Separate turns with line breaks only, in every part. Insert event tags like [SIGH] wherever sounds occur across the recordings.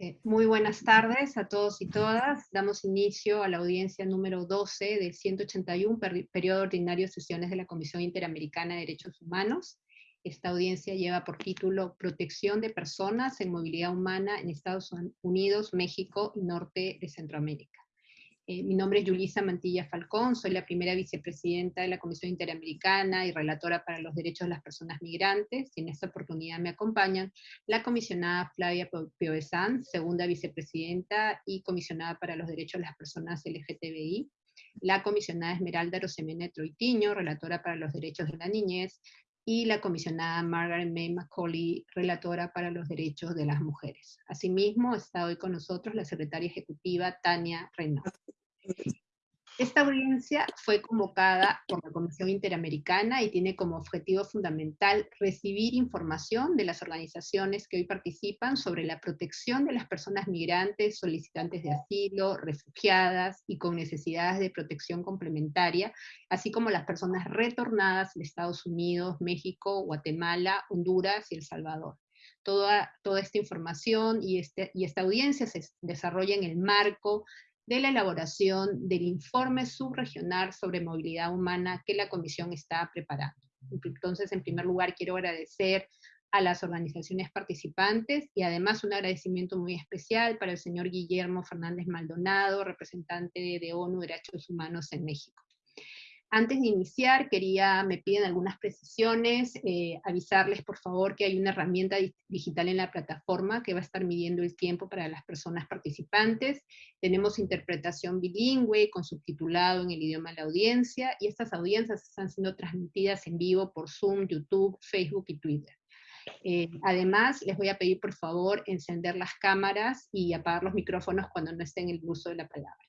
Eh, muy buenas tardes a todos y todas. Damos inicio a la audiencia número 12 del 181 periodo ordinario de sesiones de la Comisión Interamericana de Derechos Humanos. Esta audiencia lleva por título Protección de personas en movilidad humana en Estados Unidos, México y Norte de Centroamérica. Eh, mi nombre es Yulisa Mantilla Falcón, soy la primera vicepresidenta de la Comisión Interamericana y relatora para los derechos de las personas migrantes, y en esta oportunidad me acompañan la comisionada Flavia Piovesan, segunda vicepresidenta y comisionada para los derechos de las personas LGTBI, la comisionada Esmeralda Rosemena Troitiño, relatora para los derechos de la niñez, y la comisionada Margaret May Macaulay, relatora para los derechos de las mujeres. Asimismo, está hoy con nosotros la secretaria ejecutiva Tania Reynolds. Esta audiencia fue convocada por la Comisión Interamericana y tiene como objetivo fundamental recibir información de las organizaciones que hoy participan sobre la protección de las personas migrantes, solicitantes de asilo, refugiadas y con necesidades de protección complementaria, así como las personas retornadas de Estados Unidos, México, Guatemala, Honduras y El Salvador. Toda, toda esta información y, este, y esta audiencia se desarrolla en el marco de la elaboración del informe subregional sobre movilidad humana que la Comisión está preparando. Entonces, en primer lugar, quiero agradecer a las organizaciones participantes y además un agradecimiento muy especial para el señor Guillermo Fernández Maldonado, representante de ONU Derechos Humanos en México. Antes de iniciar, quería, me piden algunas precisiones, eh, avisarles por favor que hay una herramienta digital en la plataforma que va a estar midiendo el tiempo para las personas participantes. Tenemos interpretación bilingüe con subtitulado en el idioma de la audiencia, y estas audiencias están siendo transmitidas en vivo por Zoom, YouTube, Facebook y Twitter. Eh, además, les voy a pedir por favor encender las cámaras y apagar los micrófonos cuando no estén en el uso de la palabra.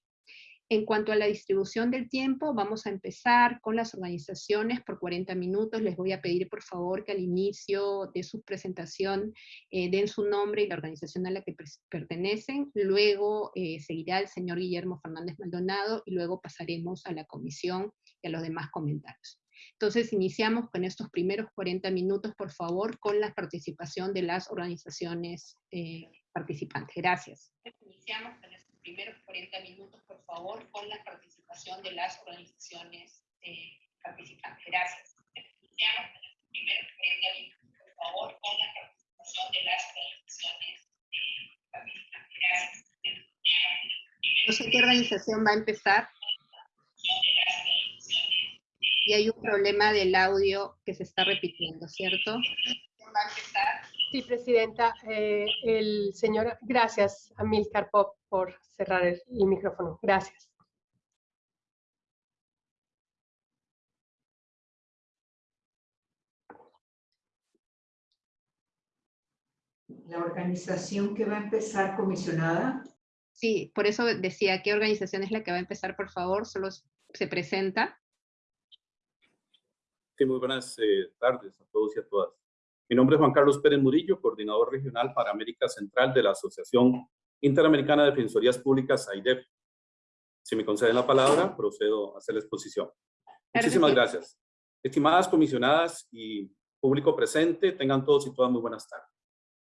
En cuanto a la distribución del tiempo, vamos a empezar con las organizaciones por 40 minutos. Les voy a pedir por favor que al inicio de su presentación eh, den su nombre y la organización a la que pertenecen. Luego eh, seguirá el señor Guillermo Fernández Maldonado y luego pasaremos a la comisión y a los demás comentarios. Entonces iniciamos con estos primeros 40 minutos, por favor, con la participación de las organizaciones eh, participantes. Gracias. Iniciamos con primeros 40 minutos, por favor, con la participación de las organizaciones eh, participantes. Gracias. Iniciamos con los primeros 40 minutos, por favor, con la participación de las organizaciones eh, participantes. Gracias. No sé qué organización va a empezar. Y hay un problema del audio que se está repitiendo, ¿cierto? Va a empezar.
Sí, Presidenta. Eh, el señor, gracias a Milcar Pop por cerrar el, micrófono. Gracias.
La organización que va a empezar comisionada.
Sí, por eso decía, ¿qué organización es la que va a empezar, por favor? Solo se presenta.
Sí, muy buenas eh, tardes a todos y a todas. Mi nombre es Juan Carlos Pérez Murillo, coordinador regional para América Central de la Asociación Interamericana de Defensorías Públicas, AIDEP. Si me conceden la palabra, procedo a hacer la exposición. Muchísimas gracias. Estimadas comisionadas y público presente, tengan todos y todas muy buenas tardes.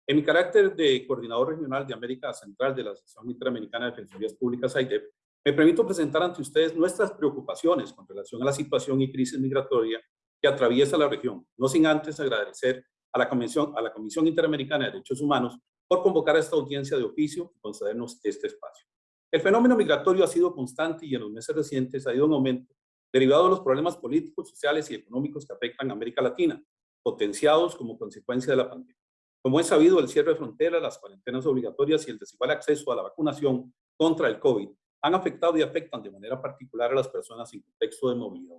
En mi carácter de coordinador regional de América Central de la Asociación Interamericana de Defensorías Públicas, AIDEP, me permito presentar ante ustedes nuestras preocupaciones con relación a la situación y crisis migratoria que atraviesa la región, no sin antes agradecer a la Comisión, a la Comisión Interamericana de Derechos Humanos por convocar a esta audiencia de oficio y concedernos este espacio. El fenómeno migratorio ha sido constante y en los meses recientes ha ido en aumento, derivado de los problemas políticos, sociales y económicos que afectan a América Latina, potenciados como consecuencia de la pandemia. Como es sabido, el cierre de fronteras, las cuarentenas obligatorias y el desigual acceso a la vacunación contra el COVID han afectado y afectan de manera particular a las personas en contexto de movilidad.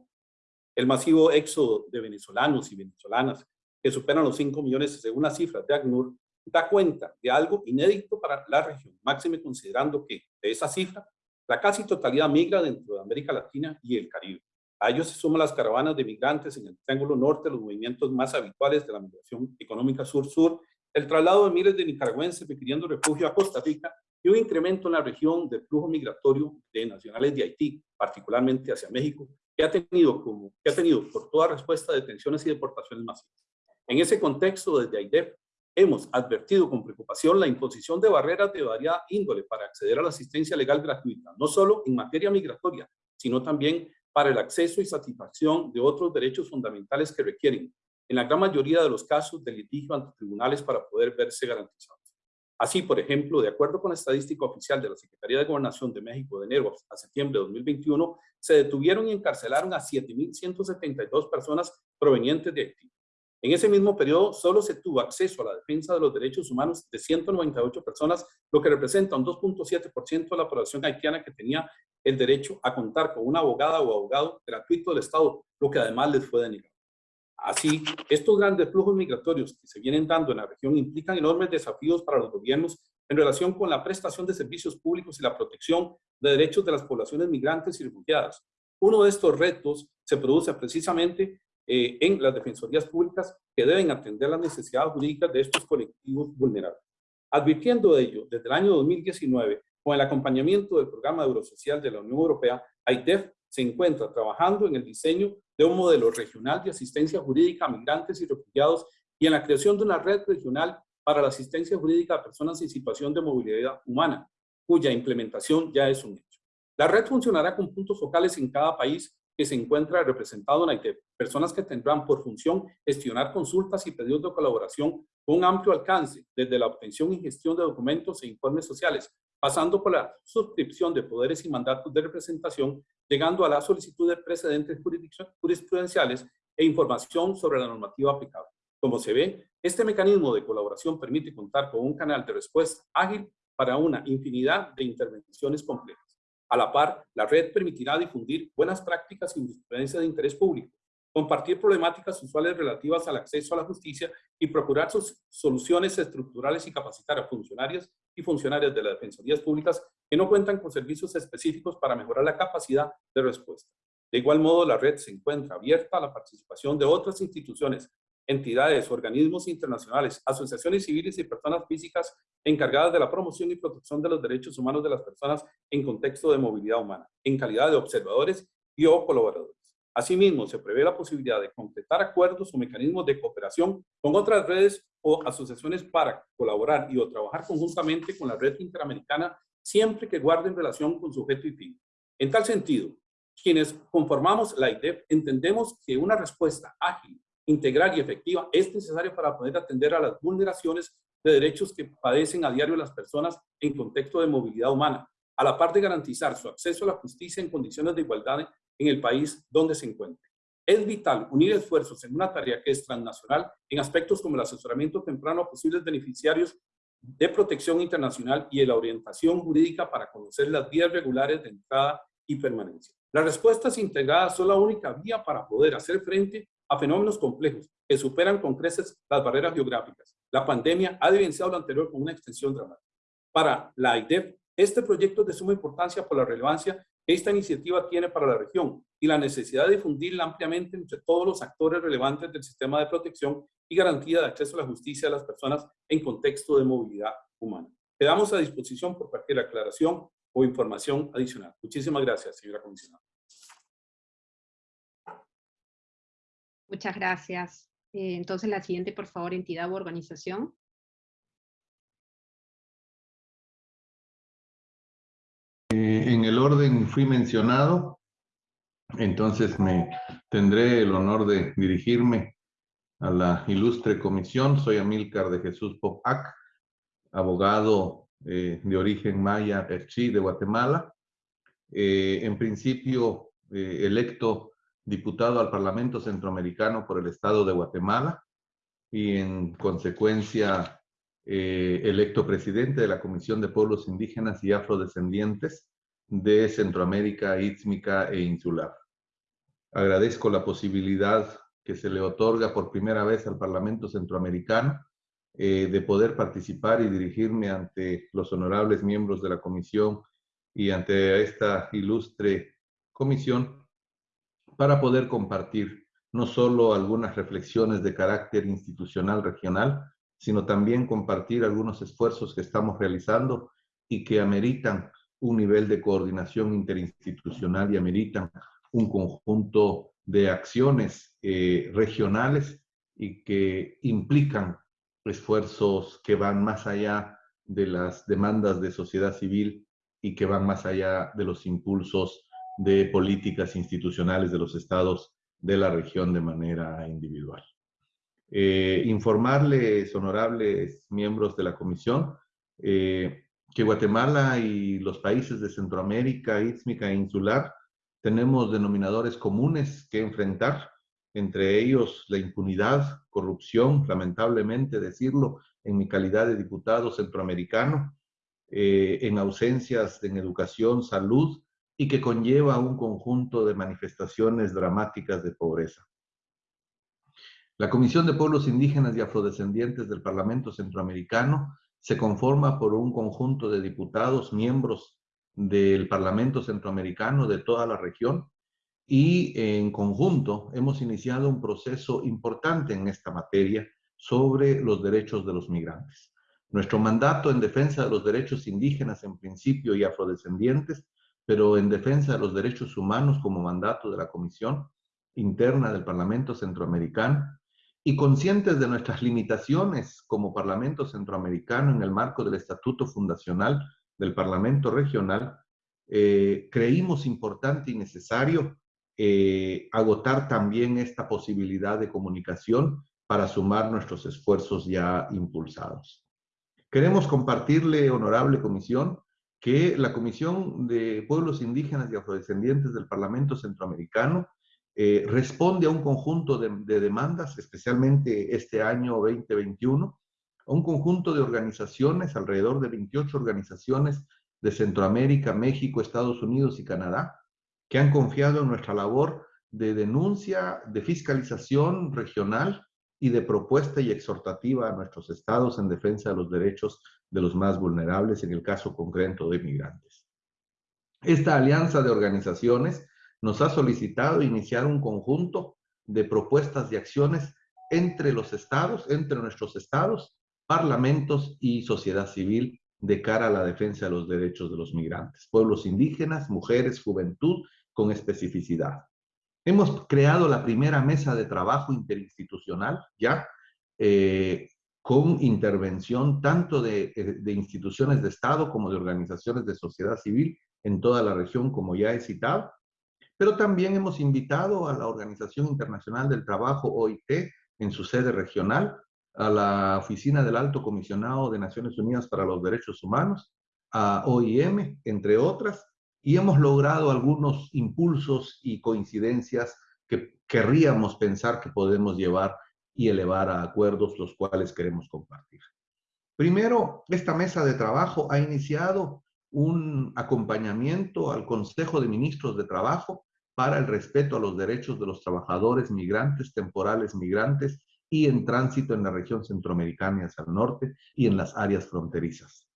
El masivo éxodo de venezolanos y venezolanas, que superan los 5 millones según las cifras de ACNUR, da cuenta de algo inédito para la región, máxime considerando que de esa cifra, la casi totalidad migra dentro de América Latina y el Caribe. A ellos se suman las caravanas de migrantes en el Triángulo Norte, los movimientos más habituales de la migración económica sur-sur, el traslado de miles de nicaragüenses pidiendo refugio a Costa Rica y un incremento en la región del flujo migratorio de nacionales de Haití, particularmente hacia México, que ha tenido, como, que ha tenido por toda respuesta detenciones y deportaciones masivas. En ese contexto, desde AIDEP hemos advertido con preocupación la imposición de barreras de variada índole para acceder a la asistencia legal gratuita, no solo en materia migratoria, sino también para el acceso y satisfacción de otros derechos fundamentales que requieren, en la gran mayoría de los casos, de litigio ante tribunales para poder verse garantizados. Así, por ejemplo, de acuerdo con la estadística oficial de la Secretaría de Gobernación de México de enero a septiembre de 2021, se detuvieron y encarcelaron a 7.172 personas provenientes de Haití. En ese mismo periodo, solo se tuvo acceso a la defensa de los derechos humanos de 198 personas, lo que representa un 2.7% de la población haitiana que tenía el derecho a contar con una abogada o abogado gratuito del Estado, lo que además les fue denegado. Así, estos grandes flujos migratorios que se vienen dando en la región implican enormes desafíos para los gobiernos en relación con la prestación de servicios públicos y la protección de derechos de las poblaciones migrantes y refugiadas. Uno de estos retos se produce precisamente eh, en las defensorías públicas que deben atender las necesidades jurídicas de estos colectivos vulnerables. Advirtiendo de ello, desde el año 2019, con el acompañamiento del Programa Eurosocial de la Unión Europea, AITEF se encuentra trabajando en el diseño de un modelo regional de asistencia jurídica a migrantes y refugiados y en la creación de una red regional para la asistencia jurídica a personas en situación de movilidad humana, cuya implementación ya es un hecho. La red funcionará con puntos focales en cada país que se encuentra representado en Haití, personas que tendrán por función gestionar consultas y pedidos de colaboración con amplio alcance, desde la obtención y gestión de documentos e informes sociales, pasando por la suscripción de poderes y mandatos de representación, llegando a la solicitud de precedentes jurisprudenciales e información sobre la normativa aplicable. Como se ve, este mecanismo de colaboración permite contar con un canal de respuesta ágil para una infinidad de intervenciones complejas. A la par, la red permitirá difundir buenas prácticas y jurisprudencia de interés público, compartir problemáticas usuales relativas al acceso a la justicia y procurar sus soluciones estructurales y capacitar a funcionarios y funcionarias de las defensorías públicas que no cuentan con servicios específicos para mejorar la capacidad de respuesta. De igual modo, la red se encuentra abierta a la participación de otras instituciones, entidades, organismos internacionales, asociaciones civiles y personas físicas encargadas de la promoción y protección de los derechos humanos de las personas en contexto de movilidad humana, en calidad de observadores y o colaboradores. Asimismo, se prevé la posibilidad de completar acuerdos o mecanismos de cooperación con otras redes o asociaciones para colaborar y o trabajar conjuntamente con la red interamericana siempre que guarden relación con su objeto y fin. En tal sentido, quienes conformamos la IDEF entendemos que una respuesta ágil integral y efectiva es necesaria para poder atender a las vulneraciones de derechos que padecen a diario las personas en contexto de movilidad humana, a la par de garantizar su acceso a la justicia en condiciones de igualdad en el país donde se encuentre. Es vital unir esfuerzos en una tarea que es transnacional en aspectos como el asesoramiento temprano a posibles beneficiarios de protección internacional y la orientación jurídica para conocer las vías regulares de entrada y permanencia. La respuesta integrada son la única vía para poder hacer frente a fenómenos complejos que superan con creces las barreras geográficas. La pandemia ha evidenciado lo anterior con una extensión dramática. Para la IDEF, este proyecto es de suma importancia por la relevancia que esta iniciativa tiene para la región y la necesidad de difundirla ampliamente entre todos los actores relevantes del sistema de protección y garantía de acceso a la justicia de las personas en contexto de movilidad humana. Quedamos a disposición por cualquier aclaración o información adicional. Muchísimas gracias, señora comisionada.
Muchas gracias. Eh, entonces, la siguiente, por favor, entidad o organización.
Eh, en el orden fui mencionado, entonces me tendré el honor de dirigirme a la ilustre comisión. Soy Amílcar de Jesús Popac, abogado eh, de origen maya de Guatemala. en principio, electo diputado al Parlamento Centroamericano por el Estado de Guatemala y en consecuencia eh, electo presidente de la Comisión de Pueblos Indígenas y Afrodescendientes de Centroamérica Ístmica e Insular. Agradezco la posibilidad que se le otorga por primera vez al Parlamento Centroamericano eh, de poder participar y dirigirme ante los honorables miembros de la comisión y ante esta ilustre comisión para poder compartir no solo algunas reflexiones de carácter institucional regional, sino también compartir algunos esfuerzos que estamos realizando y que ameritan un nivel de coordinación interinstitucional y ameritan un conjunto de acciones eh, regionales y que implican esfuerzos que van más allá de las demandas de sociedad civil y que van más allá de los impulsos de políticas institucionales de los estados de la región de manera individual. Eh, informarles, honorables miembros de la comisión, eh, que Guatemala y los países de Centroamérica, Istmica e Insular tenemos denominadores comunes que enfrentar, entre ellos la impunidad, corrupción, lamentablemente decirlo, en mi calidad de diputado centroamericano, eh, en ausencias en educación, salud, y que conlleva un conjunto de manifestaciones dramáticas de pobreza. La Comisión de Pueblos Indígenas y Afrodescendientes del Parlamento Centroamericano se conforma por un conjunto de diputados, miembros del Parlamento Centroamericano de toda la región, y en conjunto hemos iniciado un proceso importante en esta materia sobre los derechos de los migrantes. Nuestro mandato en defensa de los derechos indígenas en principio y afrodescendientes, pero en defensa de los derechos humanos como mandato de la Comisión Interna del Parlamento Centroamericano, y conscientes de nuestras limitaciones como Parlamento Centroamericano en el marco del Estatuto Fundacional del Parlamento Regional, eh, creímos importante y necesario eh, agotar también esta posibilidad de comunicación para sumar nuestros esfuerzos ya impulsados. Queremos compartirle, honorable comisión, que la Comisión de Pueblos Indígenas y Afrodescendientes del Parlamento Centroamericano eh, responde a un conjunto de, demandas, especialmente este año 2021, a un conjunto de organizaciones, alrededor de 28 organizaciones de Centroamérica, México, Estados Unidos y Canadá, que han confiado en nuestra labor de denuncia, de fiscalización regional y de propuesta y exhortativa a nuestros estados en defensa de los derechos de los más vulnerables, en el caso concreto de migrantes. Esta alianza de organizaciones nos ha solicitado iniciar un conjunto de propuestas y acciones entre los estados, entre nuestros estados, parlamentos y sociedad civil de cara a la defensa de los derechos de los migrantes, pueblos indígenas, mujeres, juventud, con especificidad. Hemos creado la primera mesa de trabajo interinstitucional, ya, eh, con intervención tanto de, eh, de instituciones de Estado como de organizaciones de sociedad civil en toda la región, como ya he citado, pero también hemos invitado a la Organización Internacional del Trabajo, OIT, en su sede regional, a la Oficina del Alto Comisionado de Naciones Unidas para los Derechos Humanos, a OIM, entre otras, y hemos logrado algunos impulsos y coincidencias que querríamos pensar que podemos llevar y elevar a acuerdos los cuales queremos compartir. Primero, esta mesa de trabajo ha iniciado un acompañamiento al Consejo de Ministros de Trabajo para el respeto a los derechos de los trabajadores migrantes, temporales migrantes y en tránsito en la región centroamericana hacia el norte y en las áreas fronterizas.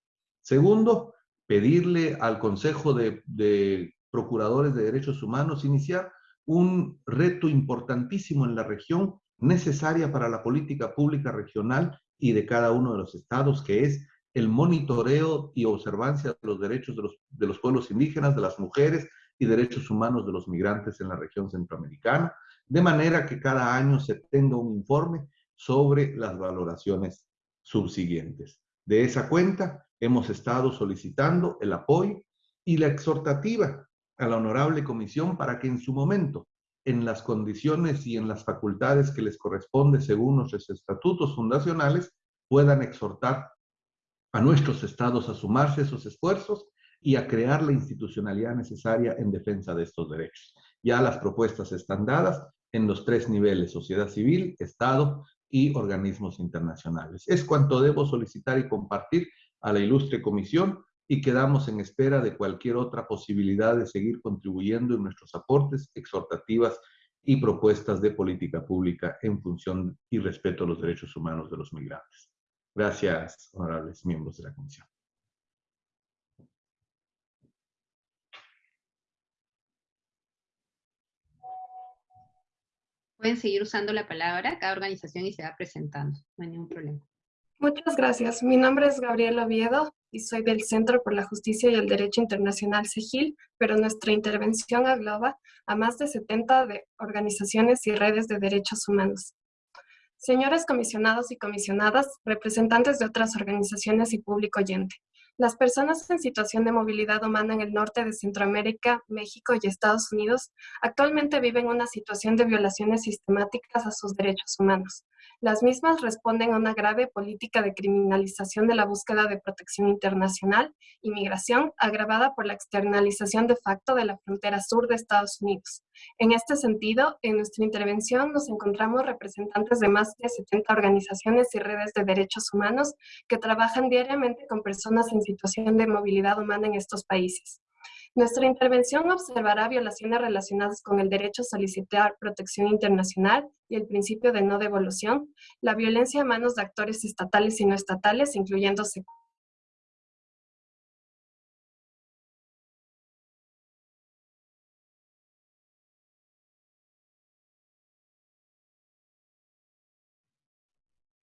Segundo, pedirle al Consejo de, Procuradores de Derechos Humanos iniciar un reto importantísimo en la región necesaria para la política pública regional y de cada uno de los estados, que es el monitoreo y observancia de los derechos de los, de los pueblos indígenas, de las mujeres, y derechos humanos de los migrantes en la región centroamericana, de manera que cada año se tenga un informe sobre las valoraciones subsiguientes. De esa cuenta, hemos estado solicitando el apoyo y la exhortativa a la honorable comisión para que en su momento, en las condiciones y en las facultades que les corresponde según nuestros estatutos fundacionales, puedan exhortar a nuestros estados a sumarse a esos esfuerzos y a crear la institucionalidad necesaria en defensa de estos derechos. Ya las propuestas están dadas en los tres niveles, sociedad civil, Estado y organismos internacionales. Es cuanto debo solicitar y compartir a la ilustre comisión y quedamos en espera de cualquier otra posibilidad de seguir contribuyendo en nuestros aportes, exhortativas y propuestas de política pública en función y respeto a los derechos humanos de los migrantes. Gracias, honorables miembros de la comisión.
Pueden seguir usando la palabra, cada organización y se va presentando, no hay ningún problema.
Muchas gracias. Mi nombre es Gabriela Oviedo y soy del Centro por la Justicia y el Derecho Internacional CEGIL, pero nuestra intervención engloba a más de 70 de organizaciones y redes de derechos humanos. señores comisionados y comisionadas, representantes de otras organizaciones y público oyente. Las personas en situación de movilidad humana en el norte de Centroamérica, México y Estados Unidos actualmente viven una situación de violaciones sistemáticas a sus derechos humanos. Las mismas responden a una grave política de criminalización de la búsqueda de protección internacional y migración agravada por la externalización de facto de la frontera sur de Estados Unidos. En este sentido, en nuestra intervención nos encontramos representantes de más de 70 organizaciones y redes de derechos humanos que trabajan diariamente con personas en situación de movilidad humana en estos países. Nuestra intervención observará violaciones relacionadas con el derecho a solicitar protección internacional y el principio de no devolución, la violencia a manos de actores estatales y no estatales, incluyendo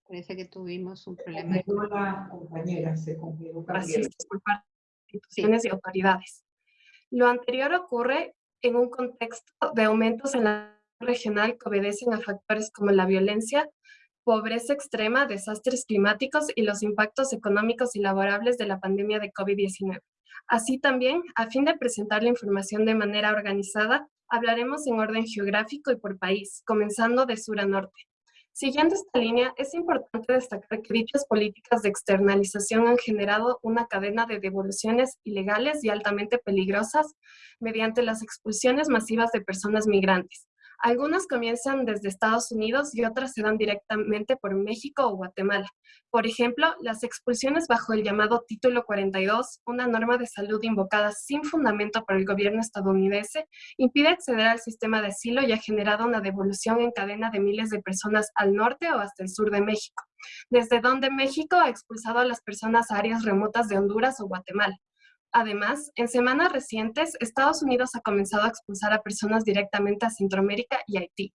Parece que tuvimos un problema.
La compañera se
por parte de instituciones y autoridades. Lo anterior ocurre en un contexto de aumentos en la regional que obedecen a factores como la violencia, pobreza extrema, desastres climáticos y los impactos económicos y laborables de la pandemia de COVID-19. Así también, a fin de presentar la información de manera organizada, hablaremos en orden geográfico y por país, comenzando de sur a norte. Siguiendo esta línea, es importante destacar que dichas políticas de externalización han generado una cadena de devoluciones ilegales y altamente peligrosas mediante las expulsiones masivas de personas migrantes, algunas comienzan desde Estados Unidos y otras se dan directamente por México o Guatemala. Por ejemplo, las expulsiones bajo el llamado Título 42, una norma de salud invocada sin fundamento por el gobierno estadounidense, impide acceder al sistema de asilo y ha generado una devolución en cadena de miles de personas al norte o hasta el sur de México, desde donde México ha expulsado a las personas a áreas remotas de Honduras o Guatemala. Además, en semanas recientes, Estados Unidos ha comenzado a expulsar a personas directamente a Centroamérica y Haití.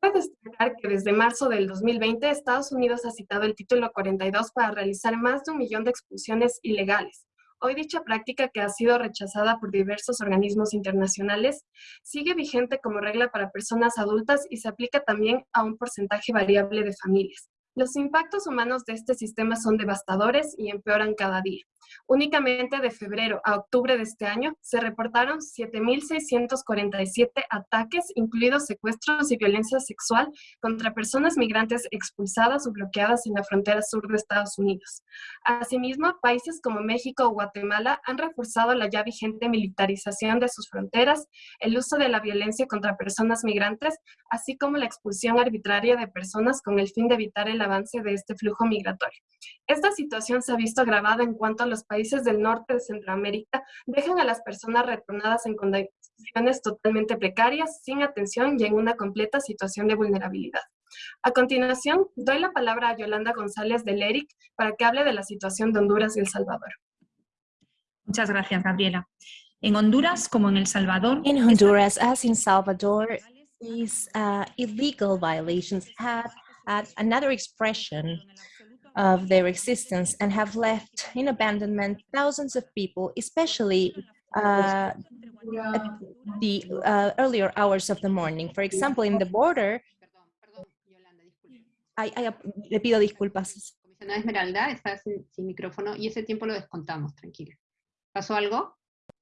Cabe destacar que desde marzo del 2020, Estados Unidos ha citado el título 42 para realizar más de un millón de expulsiones ilegales. Hoy dicha práctica, que ha sido rechazada por diversos organismos internacionales, sigue vigente como regla para personas adultas y se aplica también a un porcentaje variable de familias. Los impactos humanos de este sistema son devastadores y empeoran cada día. Únicamente de febrero a octubre de este año se reportaron 7.647 ataques, incluidos secuestros y violencia sexual, contra personas migrantes expulsadas o bloqueadas en la frontera sur de Estados Unidos. Asimismo, países como México o Guatemala han reforzado la ya vigente militarización de sus fronteras, el uso de la violencia contra personas migrantes, así como la expulsión arbitraria de personas con el fin de evitar el avance de este flujo migratorio. Esta situación se ha visto agravada en cuanto a los países del norte de Centroamérica dejan a las personas retornadas en condiciones totalmente precarias, sin atención y en una completa situación de vulnerabilidad. A continuación, doy la palabra a Yolanda González del ERIC para que hable de la situación de Honduras y El Salvador.
Muchas gracias, Gabriela. En Honduras, como en El Salvador...
In Honduras, as in Salvador, these uh, illegal violations have had another expression of their existence and have left in abandonment thousands of people, especially uh, at the uh, earlier hours of the morning. For example, in the border, I, I, le pido disculpas.
Comisionada Esmeralda, está sin, sin, micrófono y ese tiempo lo descontamos, tranquila. ¿Pasó algo?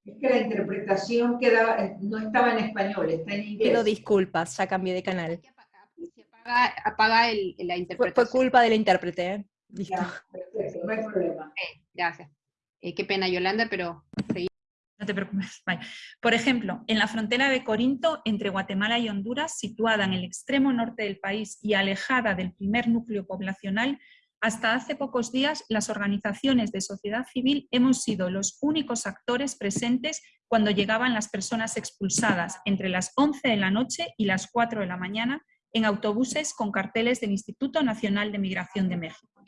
Es que la interpretación quedaba, no estaba en español, está en inglés.
Pido disculpas, ya cambié de canal.
Apaga, apaga el, la interpretación.
Fue, fue culpa del intérprete. Listo.
Ya, perfecto, no hay problema.
Gracias. Eh, qué pena, Yolanda, pero seguimos.
No te preocupes. Vale. Por ejemplo, en la frontera de Corinto, entre Guatemala y Honduras, situada en el extremo norte del país y alejada del primer núcleo poblacional, hasta hace pocos días las organizaciones de sociedad civil hemos sido los únicos actores presentes cuando llegaban las personas expulsadas entre las 11 de la noche y las 4 de la mañana en autobuses con carteles del Instituto Nacional de Migración de México.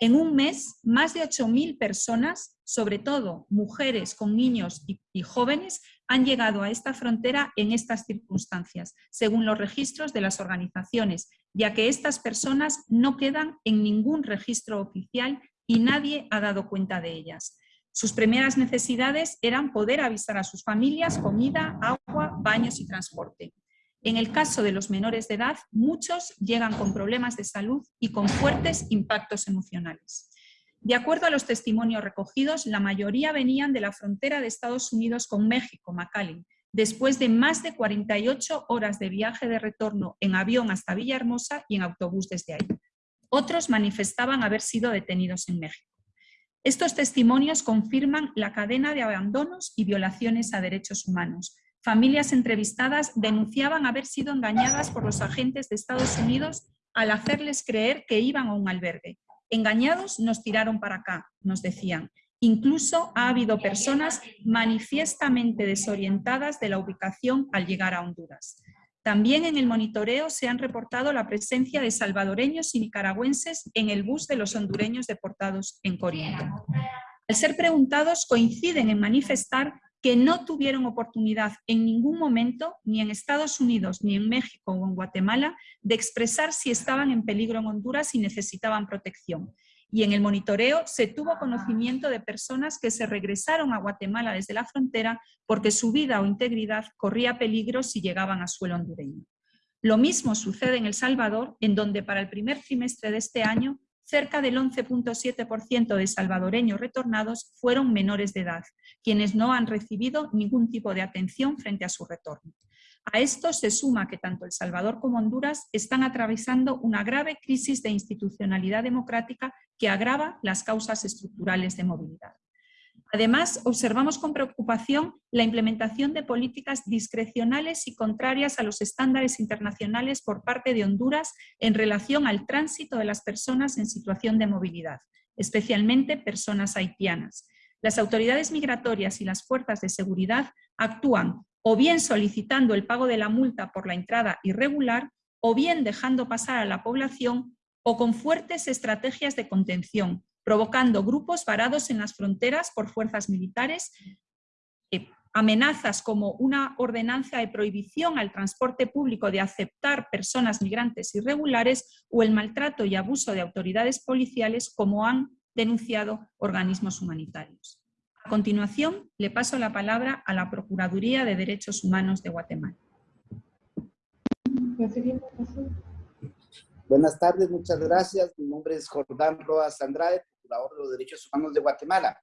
En un mes, más de 8.000 personas, sobre todo mujeres con niños y, y, jóvenes, han llegado a esta frontera en estas circunstancias, según los registros de las organizaciones, ya que estas personas no quedan en ningún registro oficial y nadie ha dado cuenta de ellas. Sus primeras necesidades eran poder avisar a sus familias comida, agua, baños y transporte. En el caso de los menores de edad, muchos llegan con problemas de salud y con fuertes impactos emocionales. De acuerdo a los testimonios recogidos, la mayoría venían de la frontera de Estados Unidos con México, McAllen, después de más de 48 horas de viaje de retorno en avión hasta Villahermosa y en autobús desde ahí. Otros manifestaban haber sido detenidos en México. Estos testimonios confirman la cadena de abandonos y violaciones a derechos humanos. Familias entrevistadas denunciaban haber sido engañadas por los agentes de Estados Unidos al hacerles creer que iban a un albergue. Engañados nos tiraron para acá, nos decían. Incluso ha habido personas manifiestamente desorientadas de la ubicación al llegar a Honduras. También en el monitoreo se han reportado la presencia de salvadoreños y nicaragüenses en el bus de los hondureños deportados en Corinto. Al ser preguntados, coinciden en manifestar que no tuvieron oportunidad en ningún momento, ni en Estados Unidos, ni en México o en Guatemala, de expresar si estaban en peligro en Honduras y necesitaban protección. Y en el monitoreo se tuvo conocimiento de personas que se regresaron a Guatemala desde la frontera porque su vida o integridad corría peligro si llegaban a suelo hondureño. Lo mismo sucede en El Salvador, en donde para el primer trimestre de este año cerca del 11.7% de salvadoreños retornados fueron menores de edad, quienes no han recibido ningún tipo de atención frente a su retorno. A esto se suma que tanto El Salvador como Honduras están atravesando una grave crisis de institucionalidad democrática que agrava las causas estructurales de movilidad. Además, observamos con preocupación la implementación de políticas discrecionales y contrarias a los estándares internacionales por parte de Honduras en relación al tránsito de las personas en situación de movilidad, especialmente personas haitianas. Las autoridades migratorias y las fuerzas de seguridad actúan o bien solicitando el pago de la multa por la entrada irregular o bien dejando pasar a la población o con fuertes estrategias de contención, provocando grupos varados en las fronteras por fuerzas militares, eh, amenazas como una ordenanza de prohibición al transporte público de aceptar personas migrantes irregulares o el maltrato y abuso de autoridades policiales como han denunciado organismos humanitarios. A continuación, le paso la palabra a la Procuraduría de Derechos Humanos de Guatemala.
Buenas tardes, muchas gracias. Mi nombre es Jordán Roas Andrade, Procurador de los Derechos Humanos de Guatemala.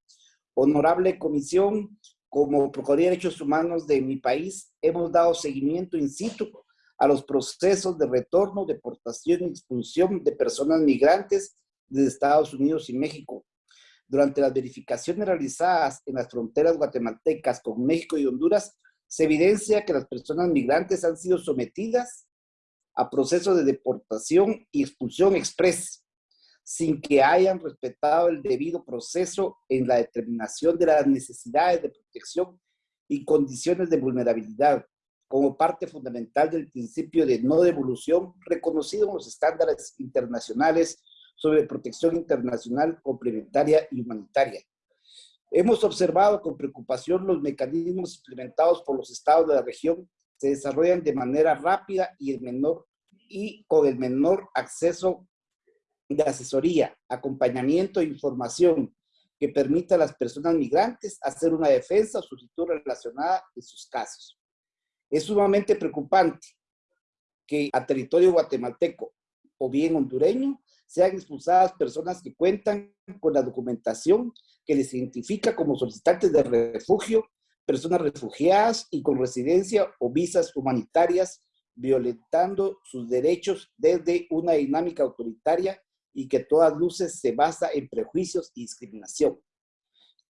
Honorable Comisión, como Procuraduría de Derechos Humanos de mi país, hemos dado seguimiento in situ a los procesos de retorno, deportación y expulsión de personas migrantes de Estados Unidos y México. Durante las verificaciones realizadas en las fronteras guatemaltecas con México y Honduras, se evidencia que las personas migrantes han sido sometidas a procesos de deportación y expulsión express, sin que hayan respetado el debido proceso en la determinación de las necesidades de protección y condiciones de vulnerabilidad, como parte fundamental del principio de no devolución reconocido en los estándares internacionales sobre protección internacional complementaria y humanitaria. Hemos observado con preocupación los mecanismos implementados por los estados de la región se desarrollan de manera rápida y, el menor, y con el menor acceso de asesoría, acompañamiento e información que permita a las personas migrantes hacer una defensa o solicitud relacionada en sus casos. Es sumamente preocupante que a territorio guatemalteco o bien hondureño sean expulsadas personas que cuentan con la documentación que les identifica como solicitantes de refugio personas refugiadas y con residencia o visas humanitarias, violentando sus derechos desde una dinámica autoritaria y que todas luces se basa en prejuicios y discriminación.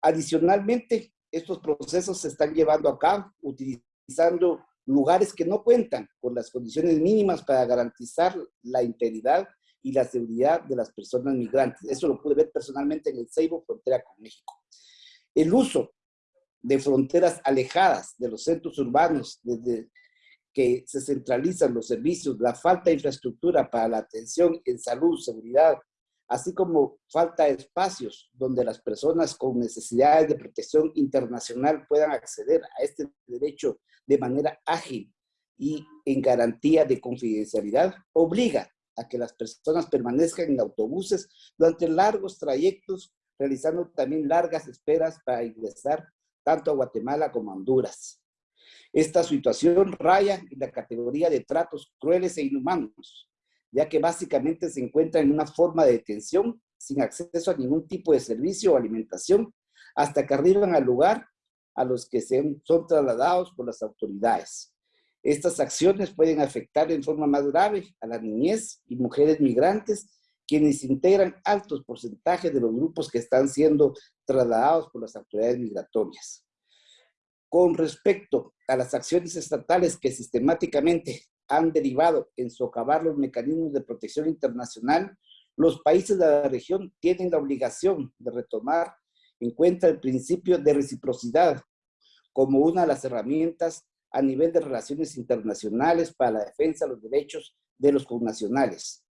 Adicionalmente, estos procesos se están llevando a cabo utilizando lugares que no cuentan con las condiciones mínimas para garantizar la integridad y la seguridad de las personas migrantes. Eso lo pude ver personalmente en el Ceibo, frontera con México. El uso de fronteras alejadas de los centros urbanos, desde que se centralizan los servicios, la falta de infraestructura para la atención en salud, seguridad, así como falta de espacios donde las personas con necesidades de protección internacional puedan acceder a este derecho de manera ágil y en garantía de confidencialidad, obliga a que las personas permanezcan en autobuses durante largos trayectos, realizando también largas esperas para ingresar tanto a Guatemala como a Honduras. Esta situación raya en la categoría de tratos crueles e inhumanos, ya que básicamente se encuentra en una forma de detención sin acceso a ningún tipo de servicio o alimentación hasta que arriban al lugar a los que se, son trasladados por las autoridades. Estas acciones pueden afectar en forma más grave a la niñez y mujeres migrantes, quienes integran altos porcentajes de los grupos que están siendo trasladados por las autoridades migratorias. Con respecto a las acciones estatales que sistemáticamente han derivado en socavar los mecanismos de protección internacional, los países de la región tienen la obligación de retomar en cuenta el principio de reciprocidad como una de las herramientas a nivel de relaciones internacionales para la defensa de los derechos de los connacionales.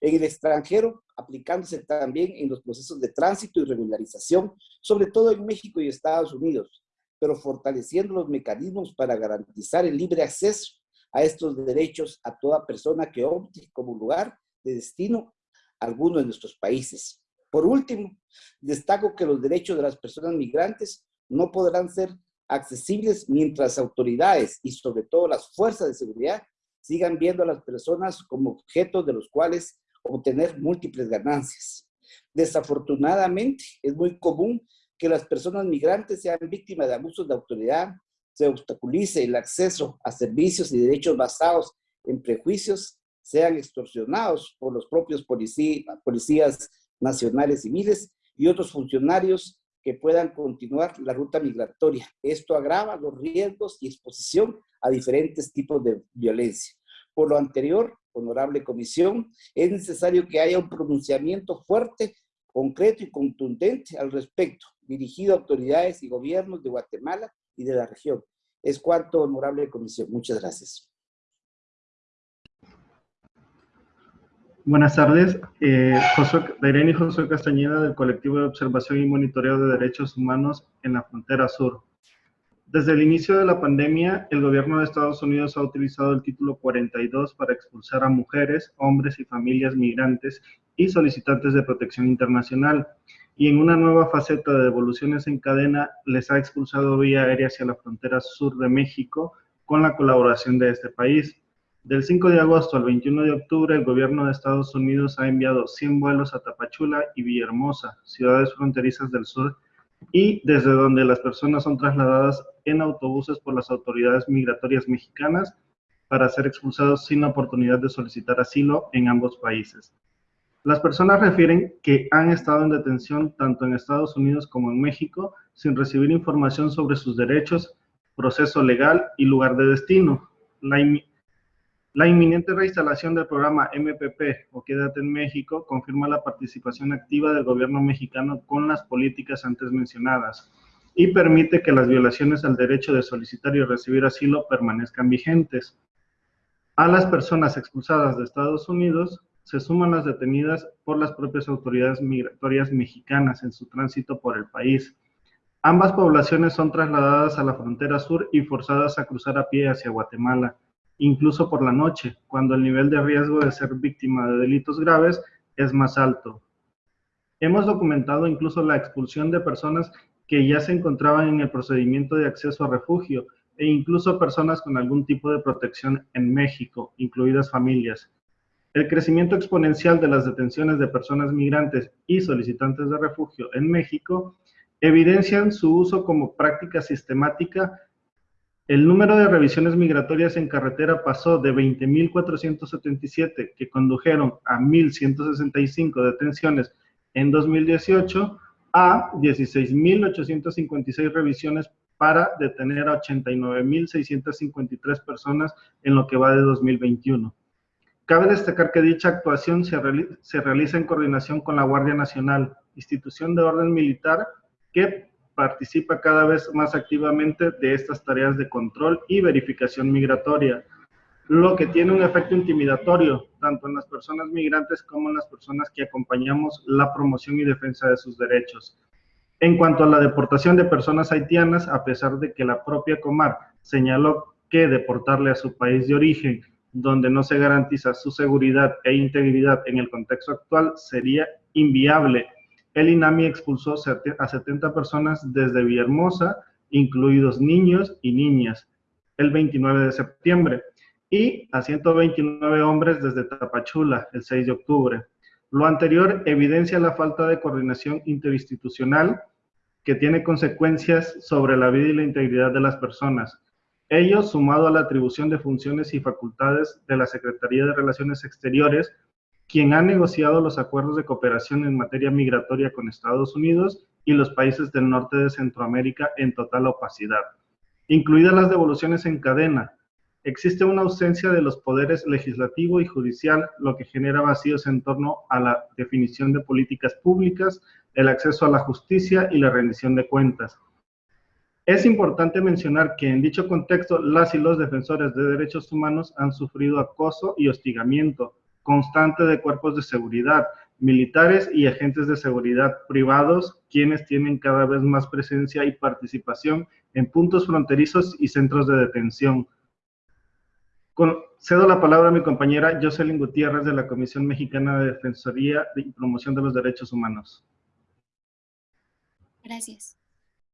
En el extranjero, aplicándose también en los procesos de tránsito y regularización, sobre todo en México y Estados Unidos, pero fortaleciendo los mecanismos para garantizar el libre acceso a estos derechos a toda persona que opte como lugar de destino a alguno de nuestros países. Por último, destaco que los derechos de las personas migrantes no podrán ser accesibles mientras autoridades y sobre todo las fuerzas de seguridad sigan viendo a las personas como objetos de los cuales obtener múltiples ganancias. Desafortunadamente, es muy común que las personas migrantes sean víctimas de abusos de autoridad, se obstaculice el acceso a servicios y derechos basados en prejuicios, sean extorsionados por los propios policías nacionales civiles y otros funcionarios que puedan continuar la ruta migratoria. Esto agrava los riesgos y exposición a diferentes tipos de violencia. Por lo anterior, honorable comisión, es necesario que haya un pronunciamiento fuerte, concreto y contundente al respecto, dirigido a autoridades y gobiernos de Guatemala y de la región. Es cuanto, honorable comisión. Muchas gracias.
Buenas tardes. Eh, Josué, Irene Josué Castañeda del Colectivo de Observación y Monitoreo de Derechos Humanos en la Frontera Sur. Desde el inicio de la pandemia, el gobierno de Estados Unidos ha utilizado el título 42 para expulsar a mujeres, hombres y familias migrantes y solicitantes de protección internacional. Y en una nueva faceta de devoluciones en cadena, les ha expulsado vía aérea hacia la frontera sur de México con la colaboración de este país. Del 5 de agosto al 21 de octubre, el gobierno de Estados Unidos ha enviado 100 vuelos a Tapachula y Villahermosa, ciudades fronterizas del sur, y desde donde las personas son trasladadas en autobuses por las autoridades migratorias mexicanas para ser expulsados sin oportunidad de solicitar asilo en ambos países. Las personas refieren que han estado en detención tanto en Estados Unidos como en México sin recibir información sobre sus derechos, proceso legal y lugar de destino. La, la inminente reinstalación del programa MPP o Quédate en México confirma la participación activa del gobierno mexicano con las políticas antes mencionadas y permite que las violaciones al derecho de solicitar y recibir asilo permanezcan vigentes. A las personas expulsadas de Estados Unidos se suman las detenidas por las propias autoridades migratorias mexicanas en su tránsito por el país. Ambas poblaciones son trasladadas a la frontera sur y forzadas a cruzar a pie hacia Guatemala incluso por la noche, cuando el nivel de riesgo de ser víctima de delitos graves es más alto. Hemos documentado incluso la expulsión de personas que ya se encontraban en el procedimiento de acceso a refugio e incluso personas con algún tipo de protección en México, incluidas familias. El crecimiento exponencial de las detenciones de personas migrantes y solicitantes de refugio en México evidencian su uso como práctica sistemática el número de revisiones migratorias en carretera pasó de 20.477 que condujeron a 1.165 detenciones en 2018 a 16.856 revisiones para detener a 89.653 personas en lo que va de 2021. Cabe destacar que dicha actuación se, realiza en coordinación con la Guardia Nacional, institución de orden militar que participa cada vez más activamente de estas tareas de control y verificación migratoria, lo que tiene un efecto intimidatorio tanto en las personas migrantes como en las personas que acompañamos la promoción y defensa de sus derechos. En cuanto a la deportación de personas haitianas, a pesar de que la propia Comar señaló que deportarle a su país de origen, donde no se garantiza su seguridad e integridad en el contexto actual, sería inviable el INAMI expulsó a 70 personas desde Villahermosa, incluidos niños y niñas, el 29 de septiembre y a 129 hombres desde Tapachula el 6 de octubre. Lo anterior evidencia la falta de coordinación interinstitucional que tiene consecuencias sobre la vida y la integridad de las personas. Ello, sumado a la atribución de funciones y facultades de la Secretaría de Relaciones Exteriores, quien ha negociado los acuerdos de cooperación en materia migratoria con Estados Unidos y los países del norte de Centroamérica en total opacidad, incluidas las devoluciones en cadena. Existe una ausencia de los poderes legislativo y judicial, lo que genera vacíos en torno a la definición de políticas públicas, el acceso a la justicia y la rendición de cuentas. Es importante mencionar que en dicho contexto las y los defensores de derechos humanos han sufrido acoso y hostigamiento constante de cuerpos de seguridad, militares y agentes de seguridad privados, quienes tienen cada vez más presencia y participación en puntos fronterizos y centros de detención. cedo la palabra a mi compañera Jocelyn Gutiérrez de la Comisión Mexicana de Defensoría y Promoción de los Derechos Humanos.
Gracias.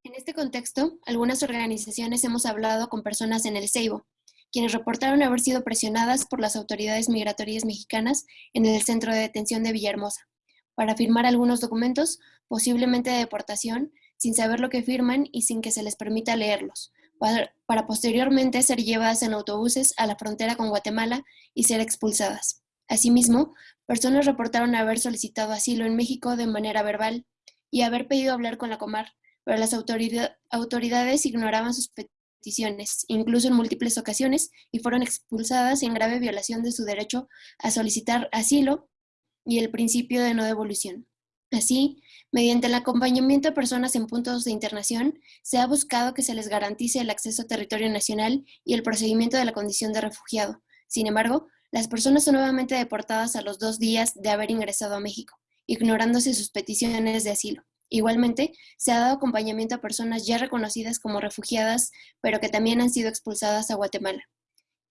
En este contexto, algunas organizaciones hemos hablado con personas en el Ceibo, quienes reportaron haber sido presionadas por las autoridades migratorias mexicanas en el centro de detención de Villahermosa, para firmar algunos documentos, posiblemente de deportación, sin saber lo que firman y sin que se les permita leerlos, para, posteriormente ser llevadas en autobuses a la frontera con Guatemala y ser expulsadas. Asimismo, personas reportaron haber solicitado asilo en México de manera verbal y haber pedido hablar con la Comar, pero las autoridades ignoraban sus peticiones, incluso en múltiples ocasiones, y fueron expulsadas en grave violación de su derecho a solicitar asilo y el principio de no devolución. Así, mediante el acompañamiento de personas en puntos de internación, se ha buscado que se les garantice el acceso a territorio nacional y el procedimiento de la condición de refugiado. Sin embargo, las personas son nuevamente deportadas a los dos días de haber ingresado a México, ignorándose sus peticiones de asilo. Igualmente, se ha dado acompañamiento a personas ya reconocidas como refugiadas, pero que también han sido expulsadas a Guatemala.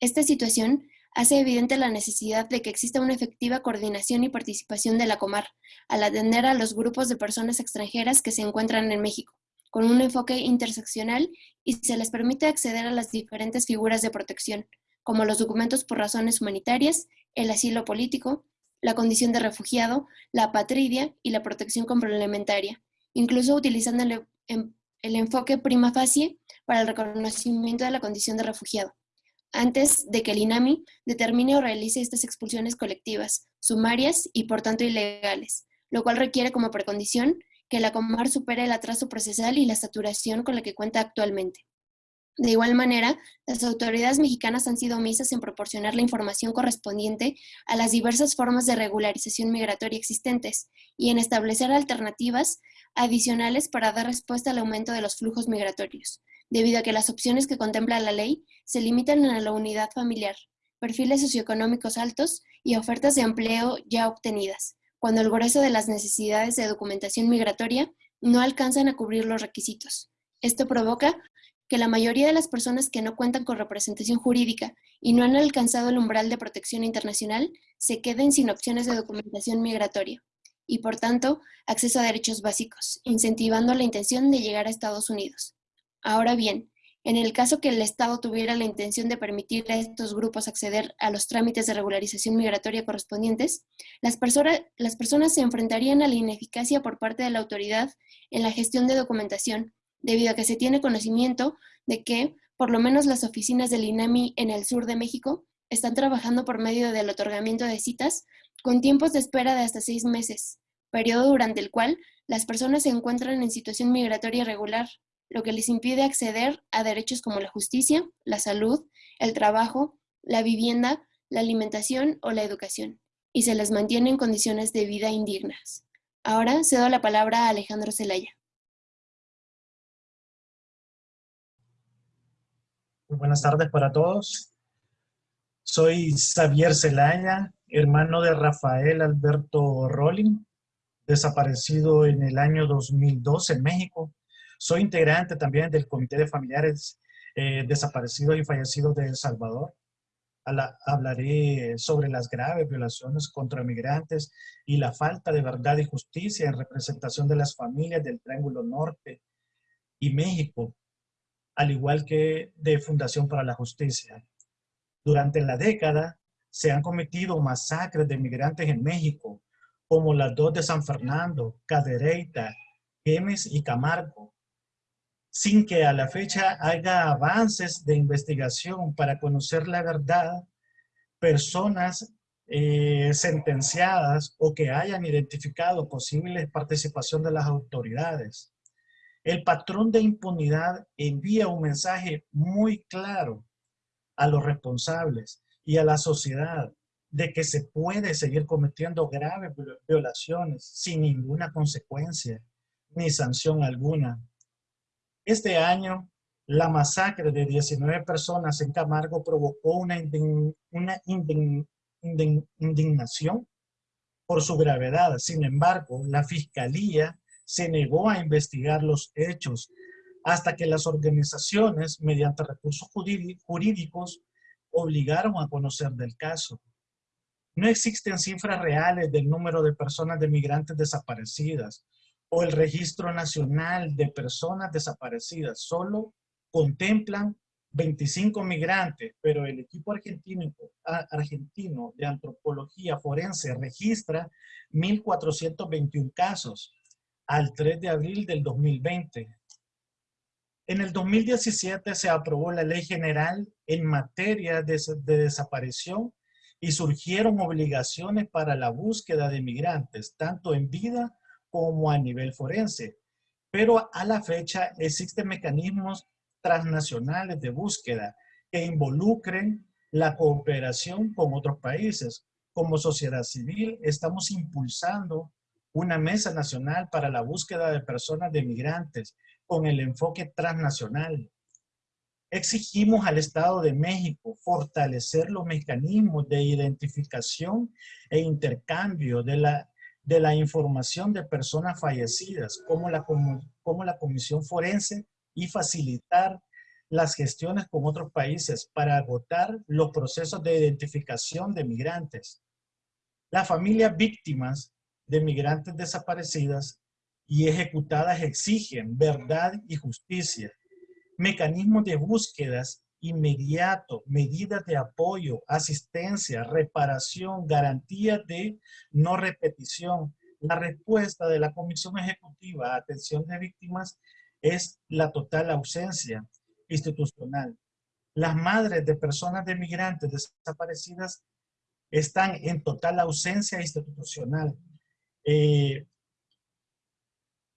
Esta situación hace evidente la necesidad de que exista una efectiva coordinación y participación de la Comar al atender a los grupos de personas extranjeras que se encuentran en México, con un enfoque interseccional y se les permite acceder a las diferentes figuras de protección, como los documentos por razones humanitarias, el asilo político, la condición de refugiado, la apatridia y la protección complementaria, incluso utilizando el, enfoque prima facie para el reconocimiento de la condición de refugiado, antes de que el INAMI determine o realice estas expulsiones colectivas, sumarias y por tanto ilegales, lo cual requiere como precondición que la Comar supere el atraso procesal y la saturación con la que cuenta actualmente. De igual manera, las autoridades mexicanas han sido omisas en proporcionar la información correspondiente a las diversas formas de regularización migratoria existentes y en establecer alternativas adicionales para dar respuesta al aumento de los flujos migratorios, debido a que las opciones que contempla la ley se limitan a la unidad familiar, perfiles socioeconómicos altos y ofertas de empleo ya obtenidas, cuando el grueso de las necesidades de documentación migratoria no alcanzan a cubrir los requisitos. Esto provoca que la mayoría de las personas que no cuentan con representación jurídica y no han alcanzado el umbral de protección internacional se queden sin opciones de documentación migratoria y, por tanto, acceso a derechos básicos, incentivando la intención de llegar a Estados Unidos. Ahora bien, en el caso que el Estado tuviera la intención de permitir a estos grupos acceder a los trámites de regularización migratoria correspondientes, las, las personas se enfrentarían a la ineficacia por parte de la autoridad en la gestión de documentación, debido a que se tiene conocimiento de que, por lo menos las oficinas del INAMI en el sur de México, están trabajando por medio del otorgamiento de citas con tiempos de espera de hasta seis meses, periodo durante el cual las personas se encuentran en situación migratoria regular, lo que les impide acceder a derechos como la justicia, la salud, el trabajo, la vivienda, la alimentación o la educación, y se les mantiene en condiciones de vida indignas. Ahora cedo la palabra a Alejandro Zelaya.
buenas tardes para todos. Soy Xavier Celaya, hermano de Rafael Alberto Rolling, desaparecido en el año 2012 en México. Soy integrante también del Comité de Familiares eh, Desaparecidos y Fallecidos de El Salvador. hablaré sobre las graves violaciones contra migrantes y la falta de verdad y justicia en representación de las familias del Triángulo Norte y México al igual que de Fundación para la Justicia. Durante la década se han cometido masacres de migrantes en México, como las dos de San Fernando, Cadereyta, Gemes y Camargo, sin que a la fecha haya avances de investigación para conocer la verdad, personas eh, sentenciadas o que hayan identificado posibles participación de las autoridades. El patrón de impunidad envía un mensaje muy claro a los responsables y a la sociedad de que se puede seguir cometiendo graves violaciones sin ninguna consecuencia ni sanción alguna. Este año, la masacre de 19 personas en Camargo provocó una, una indignación por su gravedad. Sin embargo, la Fiscalía se negó a investigar los hechos hasta que las organizaciones, mediante recursos jurídicos, obligaron a conocer del caso. No existen cifras reales del número de personas de migrantes desaparecidas o el Registro Nacional de Personas Desaparecidas. Solo contemplan 25 migrantes, pero el equipo argentino, de antropología forense registra 1.421 casos al 3 de abril del 2020. En el 2017 se aprobó la Ley General en materia de, de desaparición y surgieron obligaciones para la búsqueda de migrantes, tanto en vida como a nivel forense. Pero a la fecha existen mecanismos transnacionales de búsqueda que involucren la cooperación con otros países. Como sociedad civil estamos impulsando una mesa nacional para la búsqueda de personas de migrantes con el enfoque transnacional. Exigimos al Estado de México fortalecer los mecanismos de identificación e intercambio de la, de la información de personas fallecidas, como la, como la Comisión Forense y facilitar las gestiones con otros países para agotar los procesos de identificación de migrantes. Las familias víctimas de migrantes desaparecidas y ejecutadas exigen verdad y justicia, mecanismos de búsquedas inmediato, medidas de apoyo, asistencia, reparación, garantía de no repetición. La respuesta de la Comisión Ejecutiva a Atención de Víctimas es la total ausencia institucional. Las madres de personas de migrantes desaparecidas están en total ausencia institucional. Eh,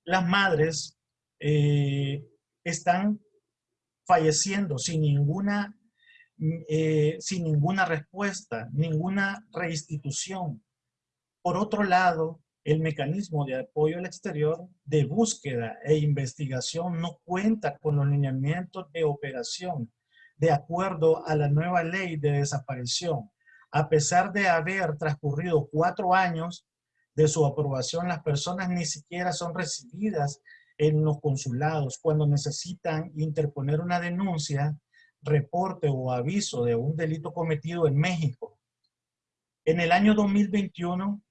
las madres eh, están falleciendo sin ninguna, eh, sin ninguna respuesta, ninguna reinstitución. Por otro lado, el mecanismo de apoyo al exterior de búsqueda e investigación no cuenta con los lineamientos de operación de acuerdo a la nueva ley de desaparición. A pesar de haber transcurrido cuatro años de su aprobación, las personas ni siquiera son recibidas en los consulados cuando necesitan interponer una denuncia, reporte o aviso de un delito cometido en México. En el año 2021,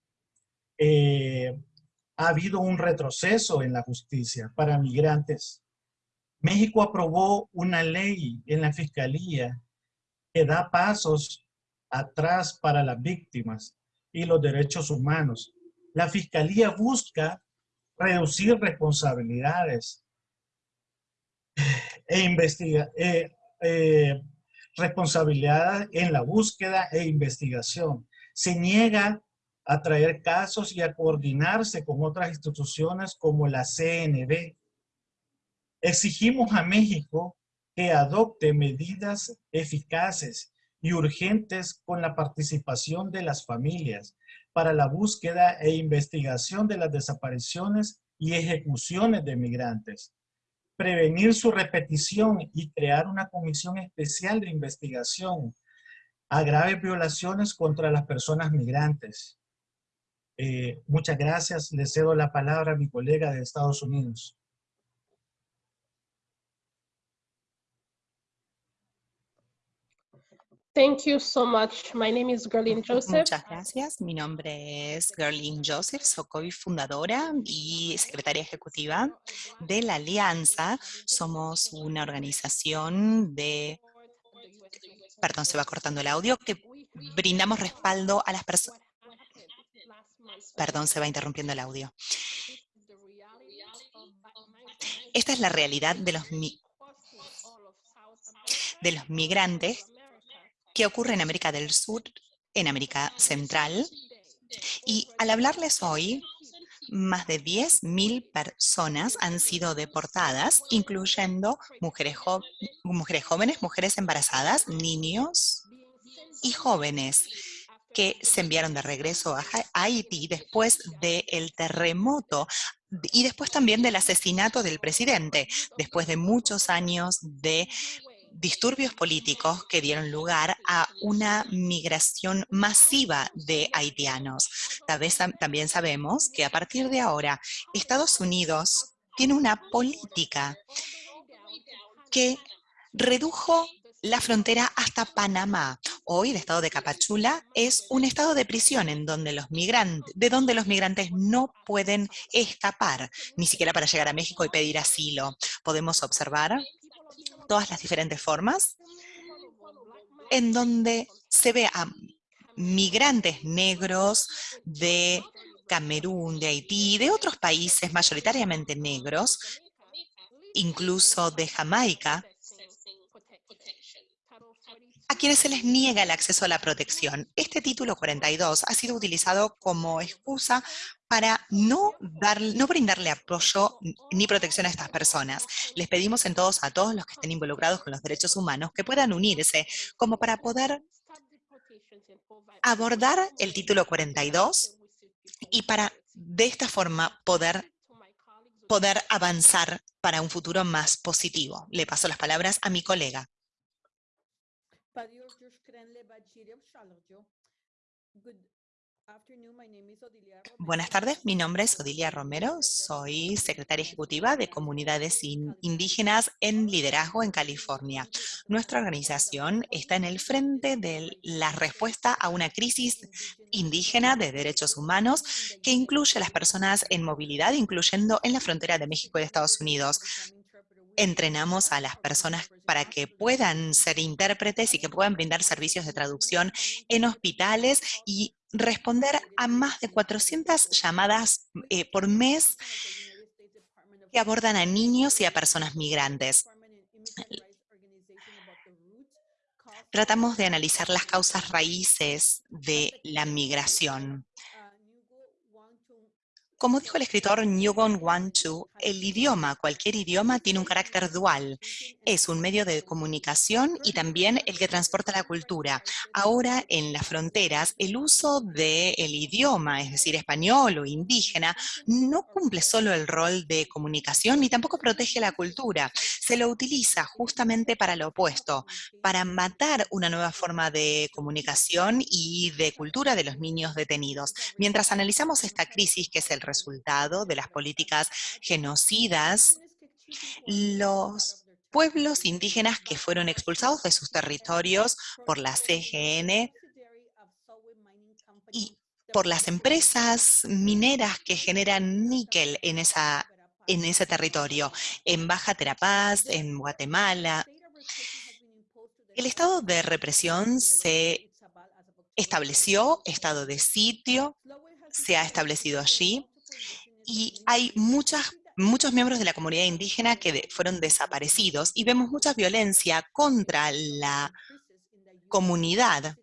eh, ha habido un retroceso en la justicia para migrantes. México aprobó una ley en la fiscalía que da pasos atrás para las víctimas y los derechos humanos. La fiscalía busca reducir responsabilidades e investigar eh, eh, responsabilidades en la búsqueda e investigación. Se niega a traer casos y a coordinarse con otras instituciones como la CNB. Exigimos a México que adopte medidas eficaces y urgentes con la participación de las familias para la búsqueda e investigación de las desapariciones y ejecuciones de migrantes, prevenir su repetición y crear una comisión especial de investigación a graves violaciones contra las personas migrantes, eh, muchas gracias. Le cedo la palabra a mi colega de Estados Unidos.
Thank you so much. My name is Gerlin Joseph.
Muchas gracias. Mi nombre es Gerlin Joseph, soy fundadora y secretaria ejecutiva de la Alianza. Somos una organización de... Perdón, se va cortando el audio, que brindamos respaldo a las personas... Perdón, se va interrumpiendo el audio. Esta es la realidad de los, de los migrantes que ocurre en América del Sur, en América Central. Y al hablarles hoy, más de 10.000 personas han sido deportadas, incluyendo mujeres, mujeres jóvenes, mujeres embarazadas, niños y jóvenes que se enviaron de regreso a Haití después del terremoto y después también del asesinato del presidente, después de muchos años de disturbios políticos que dieron lugar a una migración masiva de haitianos. También sabemos que a partir de ahora Estados Unidos tiene una política que redujo la frontera hasta Panamá. Hoy el estado de Capachula es un estado de prisión en donde los migrantes, de donde los migrantes no pueden escapar, ni siquiera para llegar a México y pedir asilo. Podemos observar todas las diferentes formas, en donde se ve a migrantes negros de Camerún, de Haití, de otros países mayoritariamente negros, incluso de Jamaica, quienes se les niega el acceso a la protección. Este título 42 ha sido utilizado como excusa para no, dar, no brindarle apoyo ni protección a estas personas. Les pedimos en todos a todos los que estén involucrados con los derechos humanos que puedan unirse como para poder abordar el título 42 y para de esta forma poder, poder avanzar para un futuro más positivo. Le paso las palabras a mi colega. Buenas tardes, mi nombre es Odilia Romero, soy secretaria ejecutiva de Comunidades Indígenas en Liderazgo en California. Nuestra organización está en el frente de la respuesta a una crisis indígena de derechos humanos que incluye a las personas en movilidad, incluyendo en la frontera de México y de Estados Unidos entrenamos a las personas para que puedan ser intérpretes y que puedan brindar servicios de traducción en hospitales y responder a más de 400 llamadas eh, por mes que abordan a niños y a personas migrantes. Tratamos de analizar las causas raíces de la migración. Como dijo el escritor Nguyen Wan Chu, el idioma, cualquier idioma, tiene un carácter dual. Es un medio de comunicación y también el que transporta la cultura. Ahora, en las fronteras, el uso del idioma, es decir, español o indígena, no cumple solo el rol de comunicación ni tampoco protege la cultura. Se lo utiliza justamente para lo opuesto, para matar una nueva forma de comunicación y de cultura de los niños detenidos. Mientras analizamos esta crisis, que es el resultado de las políticas genocidas, los pueblos indígenas que fueron expulsados de sus territorios por la CGN y por las empresas mineras que generan níquel en, esa, en ese territorio, en Baja Terapaz, en Guatemala. El estado de represión se estableció, estado de sitio, se ha establecido allí, y hay muchas, muchos miembros de la comunidad indígena que fueron desaparecidos y vemos mucha violencia contra la comunidad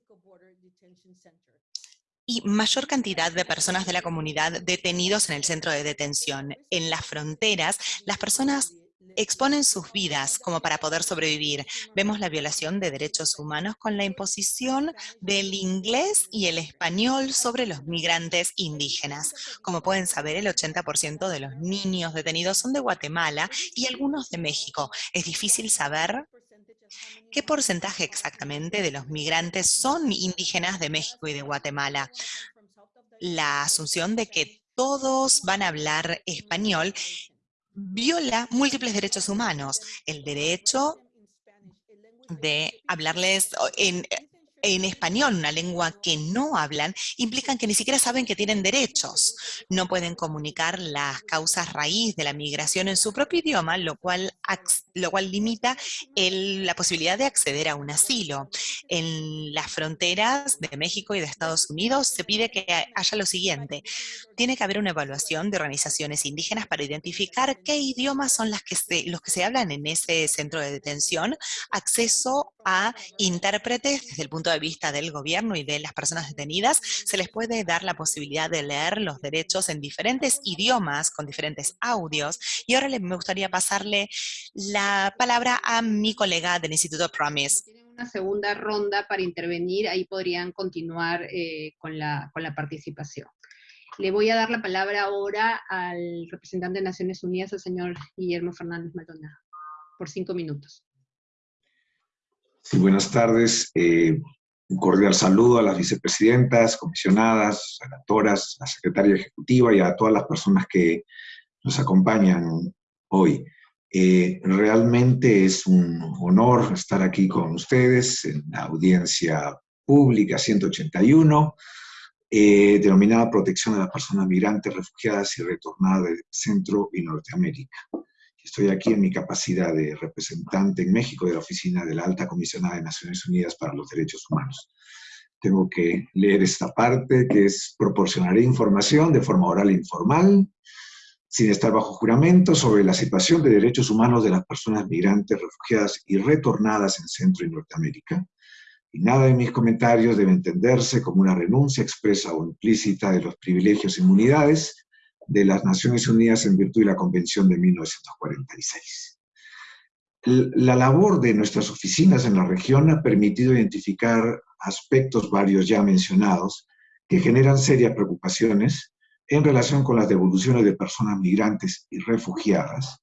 y mayor cantidad de personas de la comunidad detenidos en el centro de detención. En las fronteras, las personas exponen sus vidas como para poder sobrevivir. Vemos la violación de derechos humanos con la imposición del inglés y el español sobre los migrantes indígenas. Como pueden saber, el 80% de los niños detenidos son de Guatemala y algunos de México. Es difícil saber ¿Qué porcentaje exactamente de los migrantes son indígenas de México y de Guatemala? La asunción de que todos van a hablar español viola múltiples derechos humanos. El derecho de hablarles en, en español, una lengua que no hablan, implican que ni siquiera saben que tienen derechos. No pueden comunicar las causas raíz de la migración en su propio idioma, lo cual, lo cual limita la posibilidad de acceder a un asilo. En las fronteras de México y de Estados Unidos se pide que haya lo siguiente. Tiene que haber una evaluación de organizaciones indígenas para identificar qué idiomas son los que se hablan en ese centro de detención, acceso a intérpretes desde el punto de vista del gobierno y de las personas detenidas, se les puede dar la posibilidad de leer los derechos en diferentes idiomas, con diferentes audios. Y ahora me gustaría pasarle la palabra a mi colega del Instituto Promise.
Tienen una segunda ronda para intervenir, ahí podrían continuar eh, con, la, con la participación. Le voy a dar la palabra ahora al representante de Naciones Unidas, el señor Guillermo Fernández Maldonado, por cinco minutos.
Buenas tardes. Eh, un cordial saludo a las vicepresidentas, comisionadas, senatoras, la secretaria ejecutiva y a todas las personas que nos acompañan hoy. Eh, realmente es un honor estar aquí con ustedes en la audiencia pública 181, eh, denominada Protección de las Personas Migrantes, Refugiadas y Retornadas de Centro y Norteamérica. Estoy aquí en mi capacidad de representante en México de la Oficina de la Alta Comisionada de Naciones Unidas para los Derechos Humanos. Tengo que leer esta parte que es proporcionaré información de forma oral e informal, sin estar bajo juramento, sobre la situación de derechos humanos de las personas migrantes, refugiadas y retornadas en Centro y Norteamérica. Y nada de mis comentarios debe entenderse como una renuncia expresa o implícita de los privilegios e inmunidades de las Naciones Unidas en virtud de la Convención de 1946. La labor de nuestras oficinas en la región ha permitido identificar aspectos varios ya mencionados que generan serias preocupaciones en relación con las devoluciones de personas migrantes y refugiadas,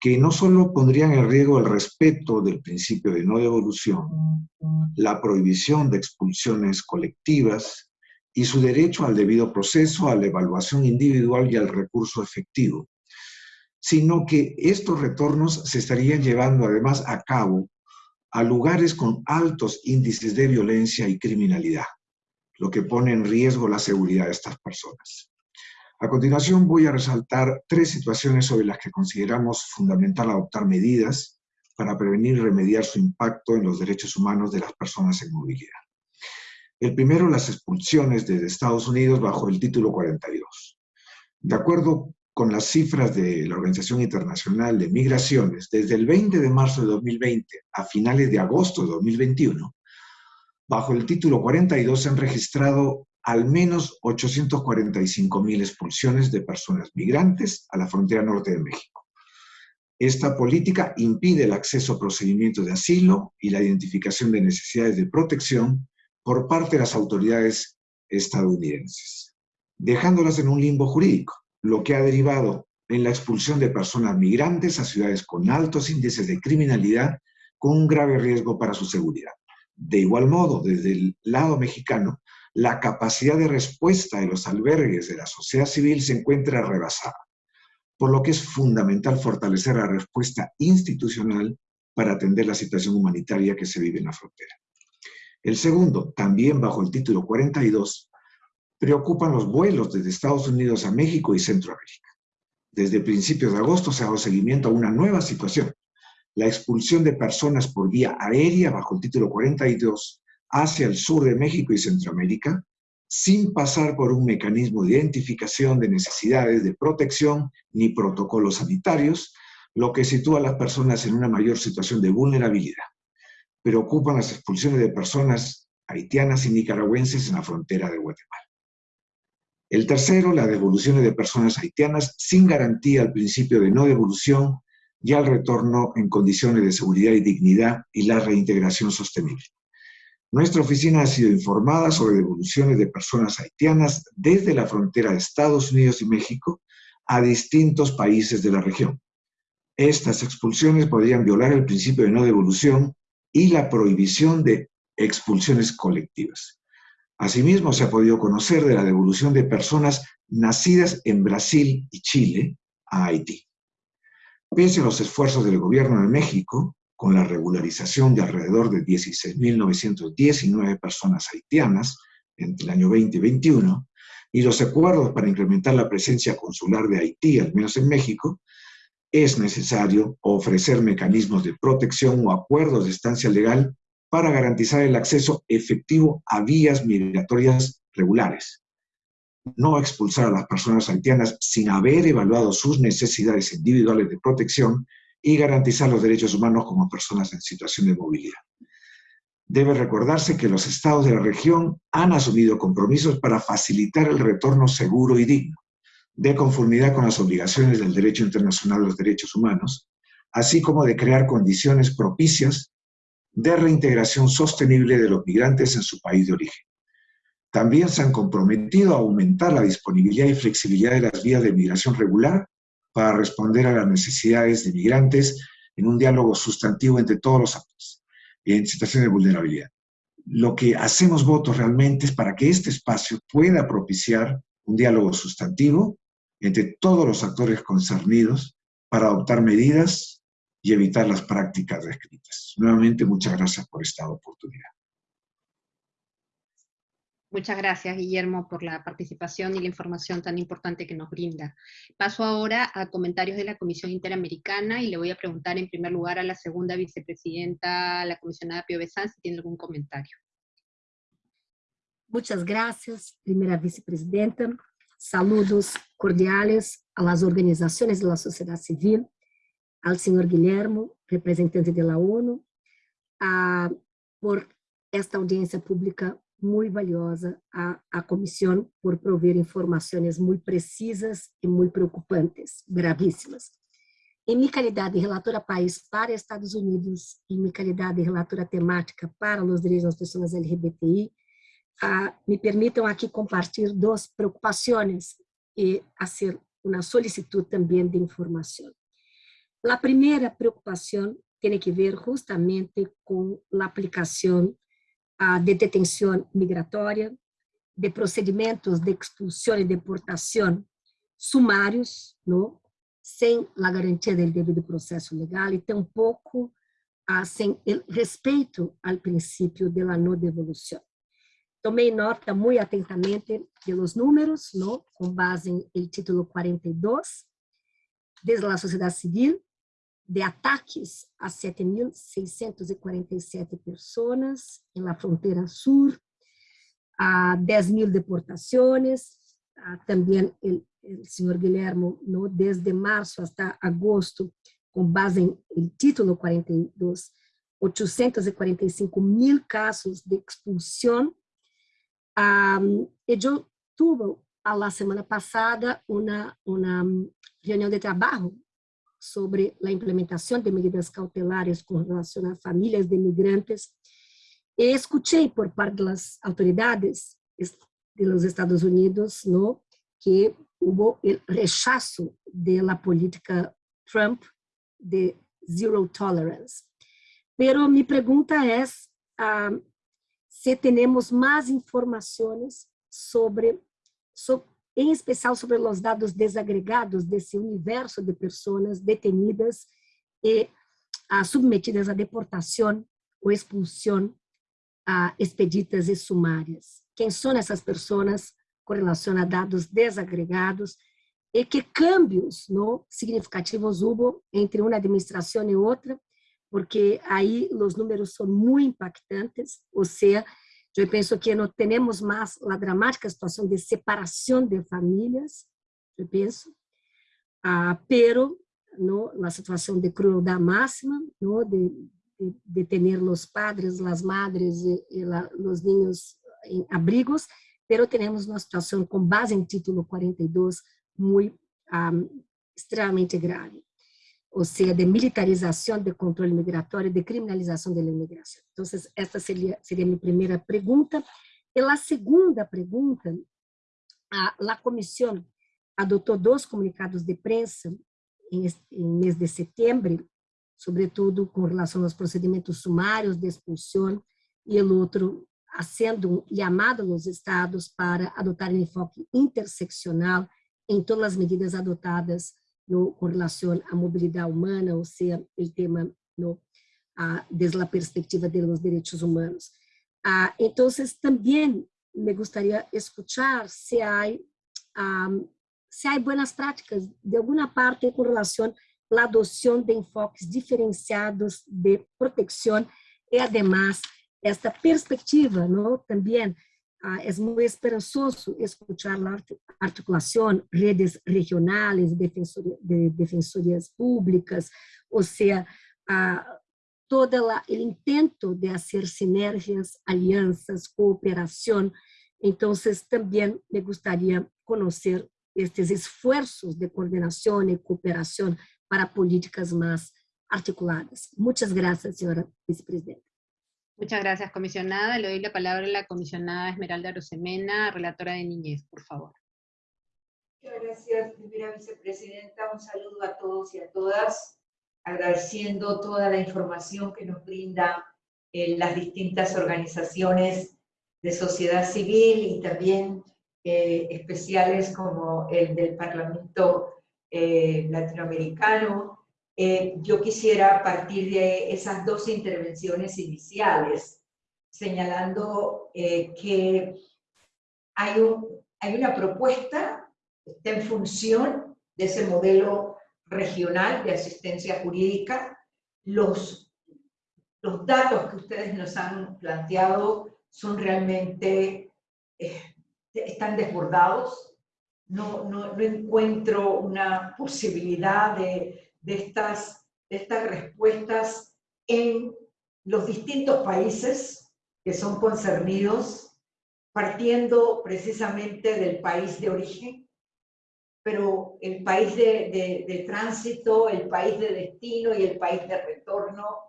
que no solo pondrían en riesgo el respeto del principio de no devolución, la prohibición de expulsiones colectivas, y su derecho al debido proceso, a la evaluación individual y al recurso efectivo, sino que estos retornos se estarían llevando además a cabo a lugares con altos índices de violencia y criminalidad, lo que pone en riesgo la seguridad de estas personas. A continuación voy a resaltar tres situaciones sobre las que consideramos fundamental adoptar medidas para prevenir y remediar su impacto en los derechos humanos de las personas en movilidad. El primero, las expulsiones desde Estados Unidos bajo el título 42. De acuerdo con las cifras de la Organización Internacional de Migraciones, desde el 20 de marzo de 2020 a finales de agosto de 2021, bajo el título 42 se han registrado al menos 845 mil expulsiones de personas migrantes a la frontera norte de México. Esta política impide el acceso a procedimientos de asilo y la identificación de necesidades de protección por parte de las autoridades estadounidenses, dejándolas en un limbo jurídico, lo que ha derivado en la expulsión de personas migrantes a ciudades con altos índices de criminalidad con un grave riesgo para su seguridad. De igual modo, desde el lado mexicano, la capacidad de respuesta de los albergues de la sociedad civil se encuentra rebasada, por lo que es fundamental fortalecer la respuesta institucional para atender la situación humanitaria que se vive en la frontera. El segundo, también bajo el título 42, preocupan los vuelos desde Estados Unidos a México y Centroamérica. Desde principios de agosto se ha dado seguimiento a una nueva situación, la expulsión de personas por vía aérea bajo el título 42 hacia el sur de México y Centroamérica, sin pasar por un mecanismo de identificación de necesidades de protección ni protocolos sanitarios, lo que sitúa a las personas en una mayor situación de vulnerabilidad preocupan las expulsiones de personas haitianas y nicaragüenses en la frontera de Guatemala. El tercero, las devoluciones de personas haitianas sin garantía al principio de no devolución y al retorno en condiciones de seguridad y dignidad y la reintegración sostenible. Nuestra oficina ha sido informada sobre devoluciones de personas haitianas desde la frontera de Estados Unidos y México a distintos países de la región. Estas expulsiones podrían violar el principio de no devolución y la prohibición de expulsiones colectivas. Asimismo, se ha podido conocer de la devolución de personas nacidas en Brasil y Chile a Haití. Pese a los esfuerzos del gobierno de México, con la regularización de alrededor de 16.919 personas haitianas entre el año 2021 y los acuerdos para incrementar la presencia consular de Haití, al menos en México, es necesario ofrecer mecanismos de protección o acuerdos de estancia legal para garantizar el acceso efectivo a vías migratorias regulares. No expulsar a las personas haitianas sin haber evaluado sus necesidades individuales de protección y garantizar los derechos humanos como personas en situación de movilidad. Debe recordarse que los estados de la región han asumido compromisos para facilitar el retorno seguro y digno, de conformidad con las obligaciones del derecho internacional de los derechos humanos, así como de crear condiciones propicias de reintegración sostenible de los migrantes en su país de origen. También se han comprometido a aumentar la disponibilidad y flexibilidad de las vías de migración regular para responder a las necesidades de migrantes en un diálogo sustantivo entre todos los actores en situaciones de vulnerabilidad. Lo que hacemos votos realmente es para que este espacio pueda propiciar un diálogo sustantivo entre todos los actores concernidos para adoptar medidas y evitar las prácticas descritas. Nuevamente, muchas gracias por esta oportunidad.
Muchas gracias, Guillermo, por la participación y la información tan importante que nos brinda. Paso ahora a comentarios de la Comisión Interamericana y le voy a preguntar en primer lugar a la segunda vicepresidenta, la comisionada Pio Besan, si tiene algún comentario.
Muchas gracias, primera vicepresidenta. Saludos cordiales a las organizaciones de la sociedad civil, al señor Guillermo, representante de la ONU, a, por esta audiencia pública muy valiosa a, a por proveer informaciones muy precisas y muy preocupantes, gravísimas. Em minha calidade de relatora país para Estados Unidos, em minha calidade de relatora temática para os direitos das pessoas LGBTI, me permitam aqui compartilhar duas preocupações e fazer uma solicitude também de informação. A primeira preocupação tem que ver justamente com a aplicação de detenção migratória, de procedimentos de expulsão e deportação sumários, não? sem a garantia do devido processo legal e tampouco ah, sem respeito ao princípio da não devolução. Tomei nota muito atentamente dos números, não? com base no título 42, desde a sociedade civil, de ataques a 7.647 pessoas na fronteira sul, a 10 mil deportações, também o senhor Guilherme, no, desde março até agosto, com base em título 42, 845 mil casos de expulsão. Eu tive, a semana passada, uma, uma reunião de trabalho sobre a implementação de medidas cautelares com relação a famílias de migrantes. E escutei por parte das autoridades dos Estados Unidos no, que houve o rechazo da política Trump de zero tolerance. Pero mi pregunta é uh, se temos mais informações sobre, sobre em especial sobre os dados desagregados desse universo de pessoas detenidas e ah, submetidas à deportação ou expulsão ah, expeditas e sumárias. Quem são essas pessoas com relação a dados desagregados e que cambios no, significativos houve entre uma administração e outra, porque aí os números são muito impactantes, ou seja, eu penso que não temos mais a dramática situação de separação de famílias, eu penso, ah, pero no, a situação de crueldade máxima, no, de, de, de ter os padres, as madres e, e la, os niños em abrigos, pero temos uma situação com base em título 42 muito um, extremamente grave ou seja, de militarização do controle migratório, de criminalização da imigração. Então, essa seria, seria a minha primeira pergunta. E a segunda pergunta, a, a comissão adotou dois comunicados de prensa em, em mês de setembro, sobretudo com relação aos procedimentos sumários de expulsão, e o outro sendo chamado aos estados para adotar um enfoque interseccional em todas as medidas adotadas no, com relação à mobilidade humana, ou seja, o tema no, ah, desde la perspectiva de los derechos humanos. Ah, entonces, también me gustaría escuchar si hay, si hay buenas prácticas de alguna parte con relación a la adopción de enfoques diferenciados de protección y además esta perspectiva, ¿no? También ah, es muy esperanzoso escuchar la articulación, redes regionales de, defensorías públicas, o sea, ah, todo el intento de hacer sinergias, alianzas, cooperación. Entonces, también me gustaría conocer estos esfuerzos de coordinación y cooperación para políticas más articuladas. Muchas gracias, señora vicepresidenta.
Muchas gracias, comisionada. Le doy la palabra a la comisionada Esmeralda Rosemena, relatora de Niñez, por favor.
Muchas gracias, primera vicepresidenta. Un saludo a todos y a todas agradeciendo toda la información que nos brinda eh, las distintas organizaciones de sociedad civil y también eh, especiales como el del Parlamento eh, Latinoamericano. Yo quisiera partir de esas dos intervenciones iniciales, señalando que hay, un, hay una propuesta, está en función de ese modelo regional de asistencia jurídica. Los, los datos que ustedes nos han planteado son realmente, eh, están desbordados. No, no, no, encuentro una posibilidad de, de, estas, de estas respuestas en los distintos países que son concernidos, partiendo precisamente del país de origen, pero el país de, tránsito, el país de destino y el país de retorno,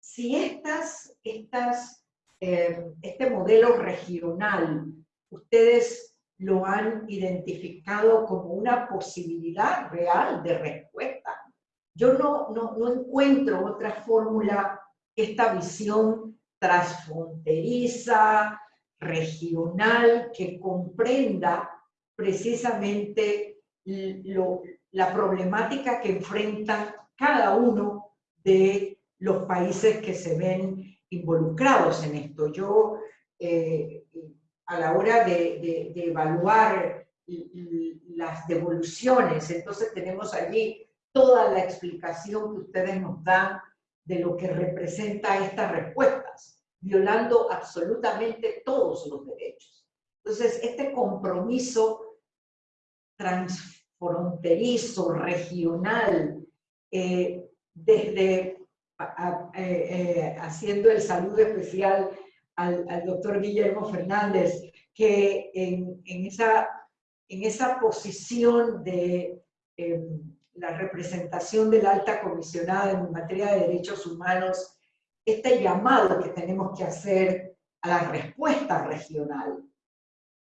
si estas, estas, eh, este modelo regional, ustedes lo han identificado como una posibilidad real de respuesta. Yo no, no, no encuentro otra fórmula esta visión transfronteriza, regional, que comprenda precisamente la problemática que enfrentan cada uno de los países que se ven involucrados en esto. Yo, eh, a la hora de, evaluar las devoluciones, entonces tenemos allí toda la explicación que ustedes nos dan de lo que representa estas respuestas, violando absolutamente todos los derechos. Entonces, este compromiso transfronterizo, regional, eh, desde eh, eh, haciendo el saludo especial al, doctor Guillermo Fernández, que en, esa, en esa posición de em, la representación de la alta comisionada en materia de derechos humanos, este llamado que tenemos que hacer a la respuesta regional,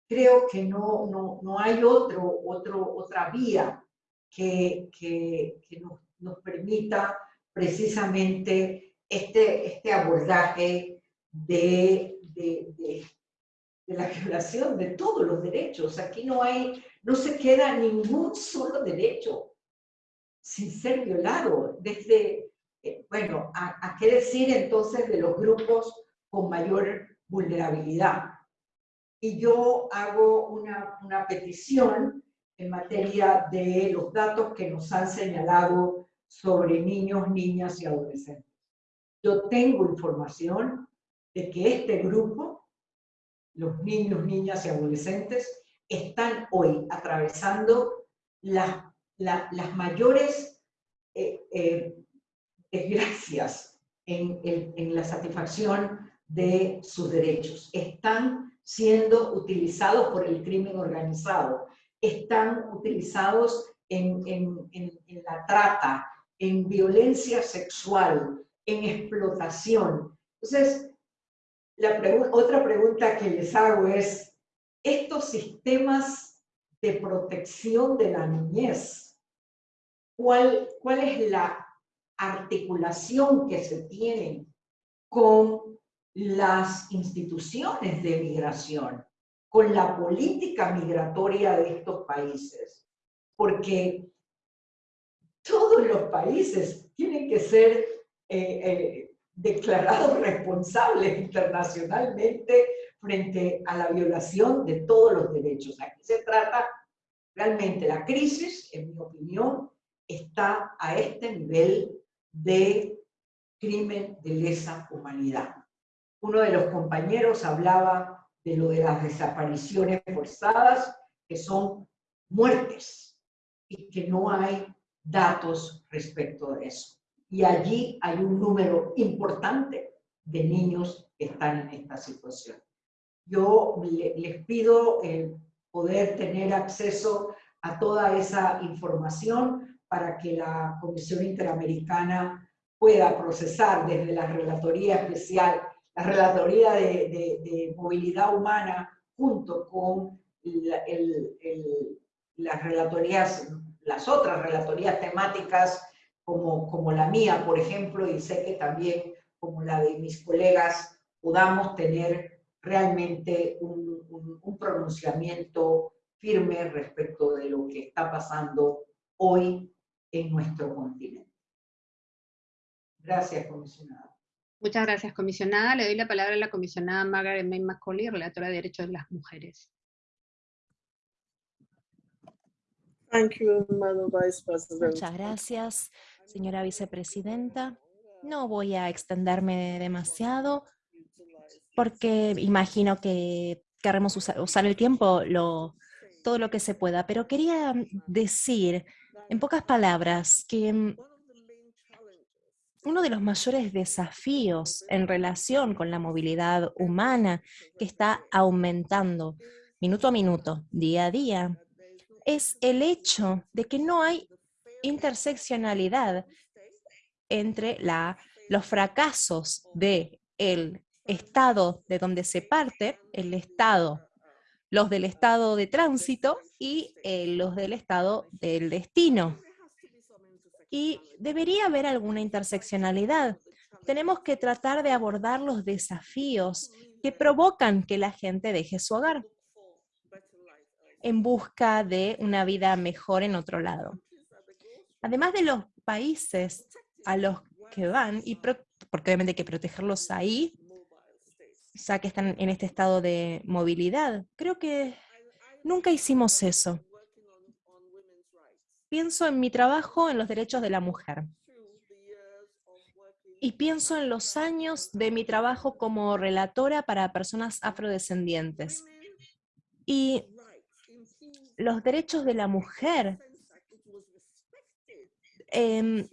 creo que no, no, no hay otro, otro, otra vía que, que, nos, permita precisamente este, este abordaje de, de, de, la violación de todos los derechos. Aquí no, hay, no se queda ningún solo derecho sin ser violado. Desde, eh, bueno, a, a qué decir entonces de los grupos con mayor vulnerabilidad y yo hago una, una petición en materia de los datos que nos han señalado sobre niños, niñas y adolescentes. Yo tengo información de que este grupo, los niños, niñas y adolescentes, están hoy atravesando las, las mayores eh, eh, desgracias en, en la satisfacción de sus derechos. Están siendo utilizados por el crimen organizado, están utilizados en, la trata, en violencia sexual, en explotación. Entonces, la otra pregunta que les hago es, estos sistemas de protección de la niñez, ¿cuál, cuál es la articulación que se tiene con las instituciones de migración, con la política migratoria de estos países, porque todos los países tienen que ser, eh, eh, declarados responsables internacionalmente frente a la violación de todos los derechos. Aquí se trata realmente la crisis, en mi opinión, está a este nivel de crimen de lesa humanidad. Uno de los compañeros hablaba de lo de las desapariciones forzadas, que son muertes, y que no hay datos respecto de eso. Y allí hay un número importante de niños que están en esta situación. Yo les pido poder tener acceso a toda esa información para que la Comisión Interamericana pueda procesar desde la Relatoría Especial, la Relatoría de, Movilidad Humana, junto con las relatorías, las otras relatorías temáticas como, como la mía, por ejemplo, y sé que también como la de mis colegas, podamos tener realmente un, un, pronunciamiento firme respecto de lo que está pasando hoy en nuestro continente. Gracias, comisionada.
Muchas gracias, comisionada. Le doy la palabra a la comisionada Margaret May Macaulay, relatora de Derechos de las Mujeres.
Muchas gracias, señora vicepresidenta. No voy a extenderme demasiado porque imagino que queremos usar, el tiempo lo, todo lo que se pueda, pero quería decir en pocas palabras que mm, uno de los mayores desafíos en relación con la movilidad humana que está aumentando minuto a minuto, día a día, es el hecho de que no hay interseccionalidad entre los fracasos del el estado de donde se parte, el estado, los del estado de tránsito y eh, los del estado del destino. Y debería haber alguna interseccionalidad. Tenemos que tratar de abordar los desafíos que provocan que la gente deje su hogar en busca de una vida mejor en otro lado. Además de los países a los que van, y porque obviamente hay que protegerlos ahí, ya que están en este estado de movilidad, creo que nunca hicimos eso. Pienso en mi trabajo en los derechos de la mujer. Y pienso en los años de mi trabajo como relatora para personas afrodescendientes. Y los derechos de la mujer em,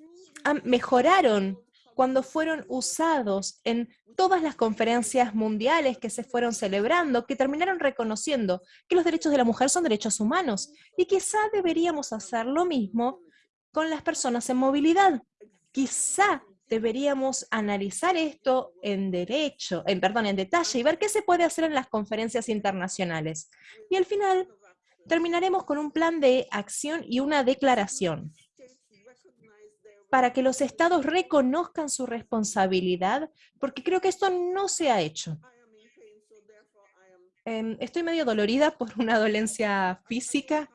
mejoraron cuando fueron usados en todas las conferencias mundiales que se fueron celebrando, que terminaron reconociendo que los derechos de la mujer son derechos humanos. Y quizá deberíamos hacer lo mismo con las personas en movilidad. Quizá deberíamos analizar esto en derecho, en perdón, en detalle y ver qué se puede hacer en las conferencias internacionales. Y al final terminaremos con un plan de acción y una declaración para que los estados reconozcan su responsabilidad, porque creo que esto no se ha hecho. Em, estoy medio dolorida por una dolencia física,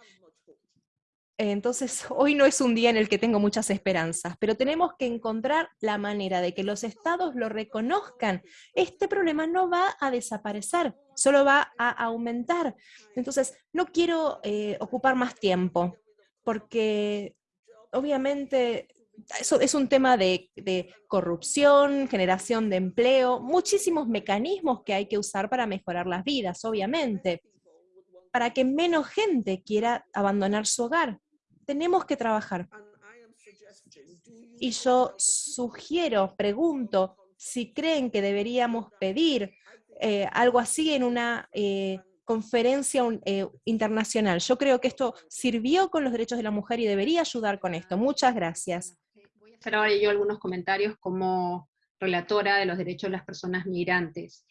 entonces [LAUGHS] hoy no es un día en el que tengo muchas esperanzas, pero tenemos que encontrar la manera de que los estados lo reconozcan. Este problema no va a desaparecer, solo va a aumentar. Entonces, no quiero eh, ocupar más tiempo, porque obviamente eso es un tema de, de, corrupción, generación de empleo, muchísimos mecanismos que hay que usar para mejorar las vidas, obviamente, para que menos gente quiera abandonar su hogar. Tenemos que trabajar. Y yo sugiero, pregunto, si creen que deberíamos pedir eh, algo así en una eh, conferencia eh, internacional. Yo creo que esto sirvió con los derechos de la mujer y debería ayudar con esto. Muchas gracias.
Ahora yo algunos comentarios como relatora de los derechos de las personas migrantes.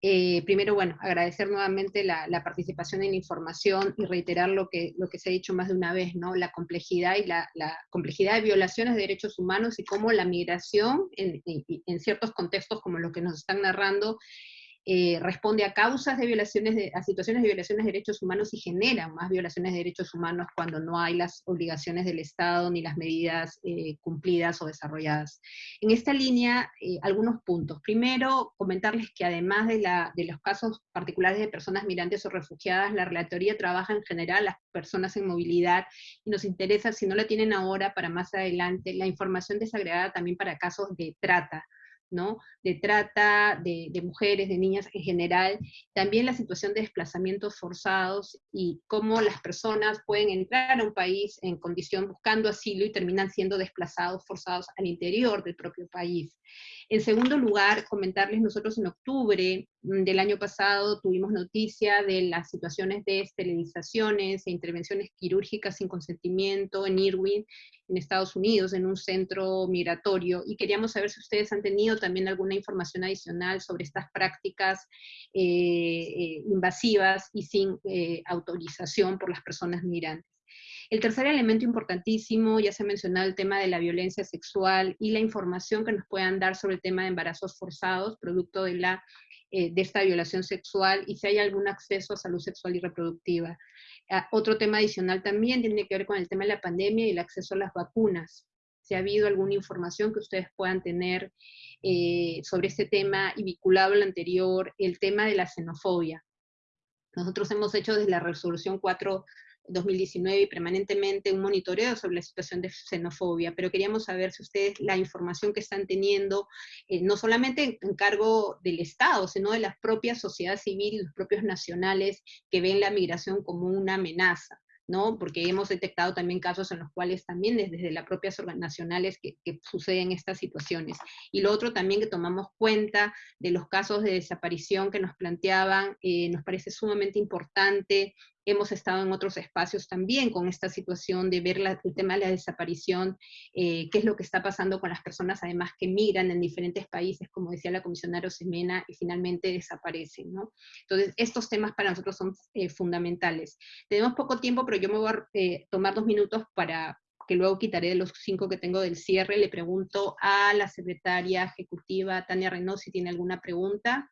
primero, bueno, agradecer nuevamente la, participación en información y reiterar lo que, lo que se ha dicho más de una vez, ¿no? La complejidad y la, complejidad de violaciones de derechos humanos y cómo la migración en, en, ciertos contextos como lo que nos están narrando eh, responde a causas de violaciones, de, a situaciones de violaciones de derechos humanos y genera más violaciones de derechos humanos cuando no hay las obligaciones del Estado ni las medidas eh, cumplidas o desarrolladas. En esta línea, eh, algunos puntos. Primero, comentarles que además de, los casos particulares de personas migrantes o refugiadas, la Relatoría trabaja en general las personas en movilidad y nos interesa, si no la tienen ahora, para más adelante, la información desagregada también para casos de trata, de trata de, mujeres, de niñas en general, también la situación de desplazamientos forzados y cómo las personas pueden entrar a un país en condición buscando asilo y terminan siendo desplazados, forzados al interior del propio país. En segundo lugar, comentarles, nosotros en octubre mm, del año pasado tuvimos noticia de las situaciones de esterilizaciones e intervenciones quirúrgicas sin consentimiento en Irwin, en Estados Unidos, en un centro migratorio, y queríamos saber si ustedes han tenido también alguna información adicional sobre estas prácticas eh, eh, invasivas y sin eh, autorización por las personas migrantes. El tercer elemento importantísimo, ya se ha mencionado el tema de la violencia sexual y la información que nos puedan dar sobre el tema de embarazos forzados, producto de, la, de esta violación sexual, y si hay algún acceso a salud sexual y reproductiva. Ah, otro tema adicional también tiene que ver con el tema de la pandemia y el acceso a las vacunas. Si ha habido alguna información que ustedes puedan tener eh, sobre este tema y vinculado al anterior, el tema de la xenofobia. Nosotros hemos hecho desde la resolución 4 2019 y permanentemente un monitoreo sobre la situación de xenofobia, pero queríamos saber si ustedes la información que están teniendo, eh, no solamente en, cargo del Estado, sino de las propias sociedades civiles y los propios nacionales que ven la migración como una amenaza. ¿no? Porque hemos detectado también casos en los cuales también desde las propias nacionales que, suceden estas situaciones. Y lo otro también que tomamos cuenta de los casos de desaparición que nos planteaban, eh, nos parece sumamente importante hemos estado en otros espacios también con esta situación de ver el tema de la desaparición, eh, qué es lo que está pasando con las personas además que migran en diferentes países, como decía la comisionada Semena, y finalmente desaparecen. ¿no? Entonces, estos temas para nosotros son eh, fundamentales. Tenemos poco tiempo, pero yo me voy a eh, tomar dos minutos para que luego quitaré de los cinco que tengo del cierre. Le pregunto a la secretaria ejecutiva Tania Reynoso si tiene alguna pregunta.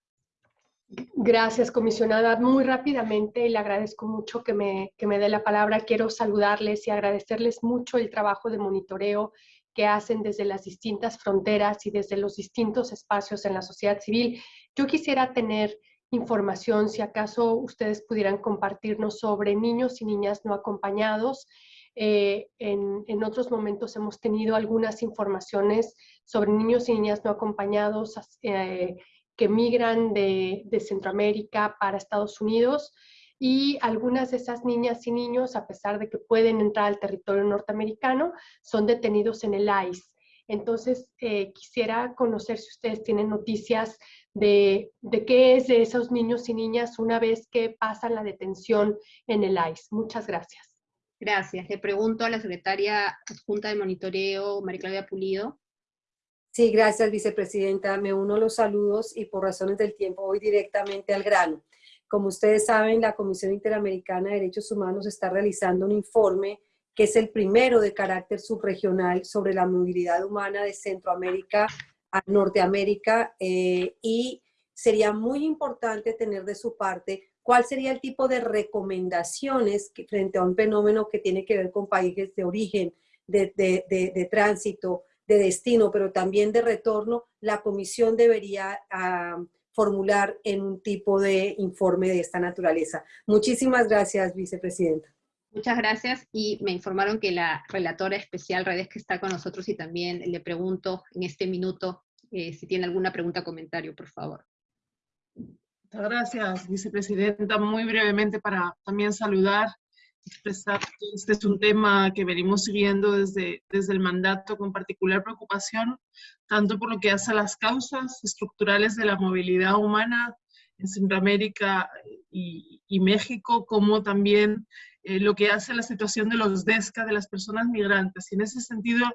Gracias, comisionada. Muy rápidamente, le agradezco mucho que me, que me dé la palabra. Quiero saludarles y agradecerles mucho el trabajo de monitoreo que hacen desde las distintas fronteras y desde los distintos espacios en la sociedad civil. Yo quisiera tener información, si acaso ustedes pudieran compartirnos sobre niños y niñas no acompañados. Eh, en, en, otros momentos hemos tenido algunas informaciones sobre niños y niñas no acompañados eh, que migran de, Centroamérica para Estados Unidos y algunas de esas niñas y niños, a pesar de que pueden entrar al territorio norteamericano, son detenidos en el ICE. Entonces, eh, quisiera conocer si ustedes tienen noticias de, de, qué es de esos niños y niñas una vez que pasan la detención en el ICE. Muchas gracias.
Gracias. Le pregunto a la secretaria adjunta de monitoreo, María Claudia Pulido.
Sí, gracias, vicepresidenta. Me uno a los saludos y por razones del tiempo voy directamente al grano. Como ustedes saben, la Comisión Interamericana de Derechos Humanos está realizando un informe que es el primero de carácter subregional sobre la movilidad humana de Centroamérica a Norteamérica eh, y sería muy importante tener de su parte cuál sería el tipo de recomendaciones que, frente a un fenómeno que tiene que ver con países de origen, de, de, de tránsito, de destino, pero también de retorno, la comisión debería ah, formular en un tipo de informe de esta naturaleza. Muchísimas gracias, vicepresidenta.
Muchas gracias y me informaron que la relatora especial Redes que está con nosotros y también le pregunto en este minuto eh, si tiene alguna pregunta o comentario, por favor.
Muchas gracias, vicepresidenta. Muy brevemente para también saludar expresar que este es un tema que venimos siguiendo desde, desde el mandato con particular preocupación, tanto por lo que hace a las causas estructurales de la movilidad humana en Centroamérica y, México, como también eh, lo que hace a la situación de los DESCA, de las personas migrantes. Y en ese sentido,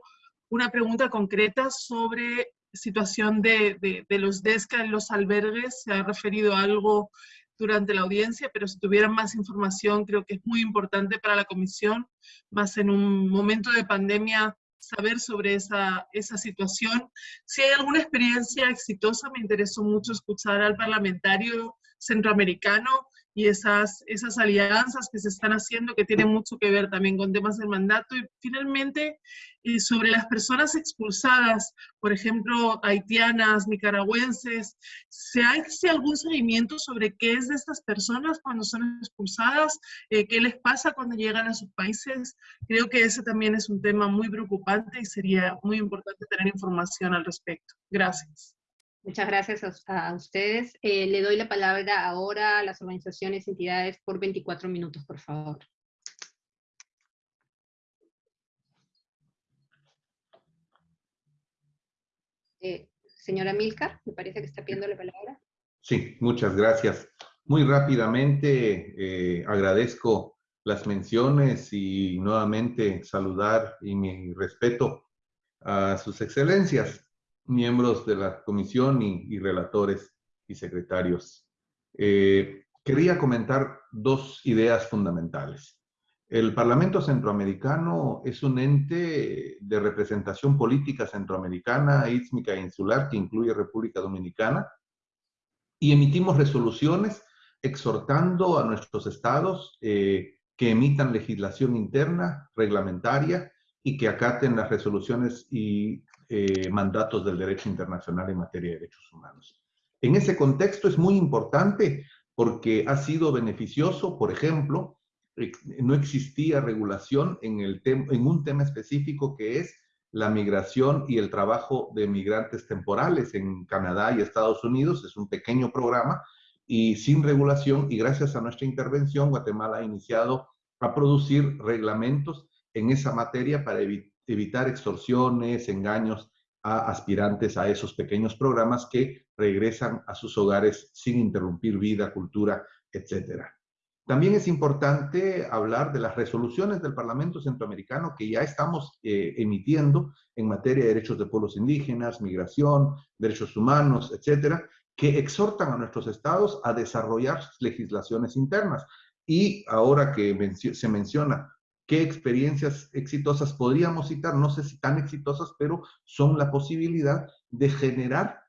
una pregunta concreta sobre situación de, de, de los DESCA en los albergues. Se ha referido a algo durante la audiencia, pero si tuvieran más información creo que es muy importante para la comisión, más en un momento de pandemia saber sobre esa, esa situación. Si hay alguna experiencia exitosa, me interesó mucho escuchar al parlamentario centroamericano y esas, esas alianzas que se están haciendo que tienen mucho que ver también con temas del mandato. Y finalmente, eh, sobre las personas expulsadas, por ejemplo, haitianas, nicaragüenses, ¿se hace algún seguimiento sobre qué es de estas personas cuando son expulsadas? Eh, ¿Qué les pasa cuando llegan a sus países? Creo que ese también es un tema muy preocupante y sería muy importante tener información al respecto. Gracias.
Muchas gracias a, ustedes. Eh, le doy la palabra ahora a las organizaciones y entidades por 24 minutos, por favor. Eh, señora Milcar, me parece que está pidiendo la palabra.
Sí, muchas gracias. Muy rápidamente eh, agradezco las menciones y nuevamente saludar y mi respeto a sus excelencias miembros de la comisión y, relatores y secretarios. Eh, quería comentar dos ideas fundamentales. El Parlamento Centroamericano es un ente de representación política centroamericana, ísmica e insular, que incluye República Dominicana, y emitimos resoluciones exhortando a nuestros estados eh, que emitan legislación interna, reglamentaria, y que acaten las resoluciones y eh, mandatos del derecho internacional en materia de derechos humanos. En ese contexto es muy importante porque ha sido beneficioso, por ejemplo, eh, no existía regulación en, el en un tema específico que es la migración y el trabajo de migrantes temporales en Canadá y Estados Unidos. Es un pequeño programa y sin regulación y gracias a nuestra intervención Guatemala ha iniciado a producir reglamentos en esa materia para evitar evitar extorsiones, engaños a aspirantes a esos pequeños programas que regresan a sus hogares sin interrumpir vida, cultura, etc. También es importante hablar de las resoluciones del Parlamento Centroamericano que ya estamos eh, emitiendo en materia de derechos de pueblos indígenas, migración, derechos humanos, etcétera, que exhortan a nuestros estados a desarrollar legislaciones internas. Y ahora que se menciona qué experiencias exitosas podríamos citar, no sé si tan exitosas, pero son la posibilidad de generar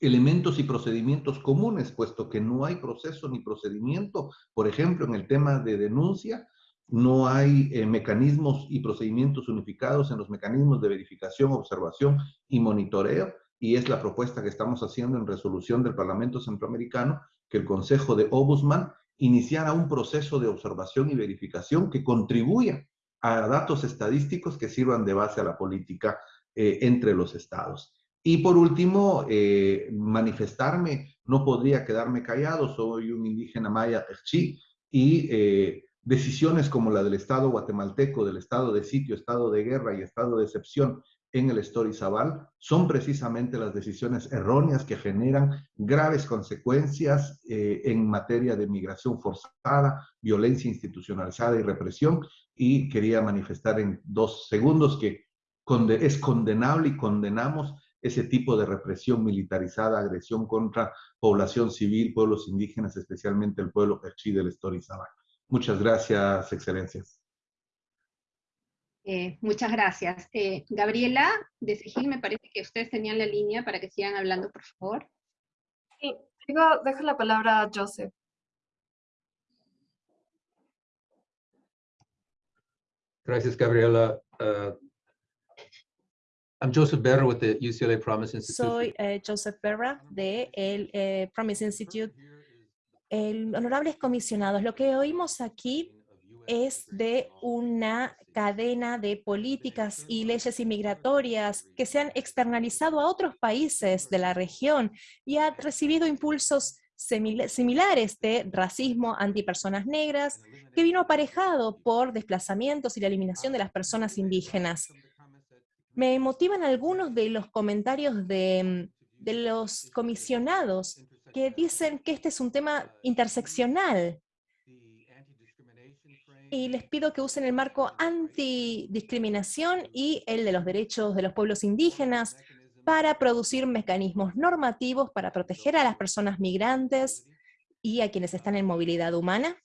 elementos y procedimientos comunes, puesto que no hay proceso ni procedimiento, por ejemplo, en el tema de denuncia, no hay eh, mecanismos y procedimientos unificados en los mecanismos de verificación, observación y monitoreo, y es la propuesta que estamos haciendo en resolución del Parlamento Centroamericano, que el Consejo de Ombudsman iniciara un proceso de observación y verificación que contribuya a datos estadísticos que sirvan de base a la política eh, entre los estados. Y por último, eh, manifestarme, no podría quedarme callado, soy un indígena maya chi y eh, decisiones como la del Estado guatemalteco, del estado de sitio, estado de guerra y estado de excepción en el Zabal son precisamente las decisiones erróneas que generan graves consecuencias eh, en materia de migración forzada, violencia institucionalizada y represión. Y quería manifestar en dos segundos que es condenable y condenamos ese tipo de represión militarizada, agresión contra población civil, pueblos indígenas, especialmente el pueblo perchí del Zabal. Muchas gracias, excelencias.
Eh, muchas gracias. Eh, Gabriela de Sigil, me parece que ustedes tenían la línea para que sigan hablando, por favor.
Sí, dejo la palabra a Joseph.
Gracias, Gabriela. Uh, I'm Joseph Berra with the UCLA Promise Institute.
Soy eh, Joseph Berra de el Promise Institute. El, honorables comisionados, lo que oímos aquí es de una cadena de políticas y leyes inmigratorias que se han externalizado a otros países de la región y ha recibido impulsos similares de racismo antipersonas negras que vino aparejado por desplazamientos y la eliminación de las personas indígenas. Me motivan algunos de los comentarios de, de los comisionados que dicen que este es un tema interseccional y les pido que usen el marco antidiscriminación y el de los derechos de los pueblos indígenas para producir mecanismos normativos para proteger a las personas migrantes y a quienes están en movilidad humana.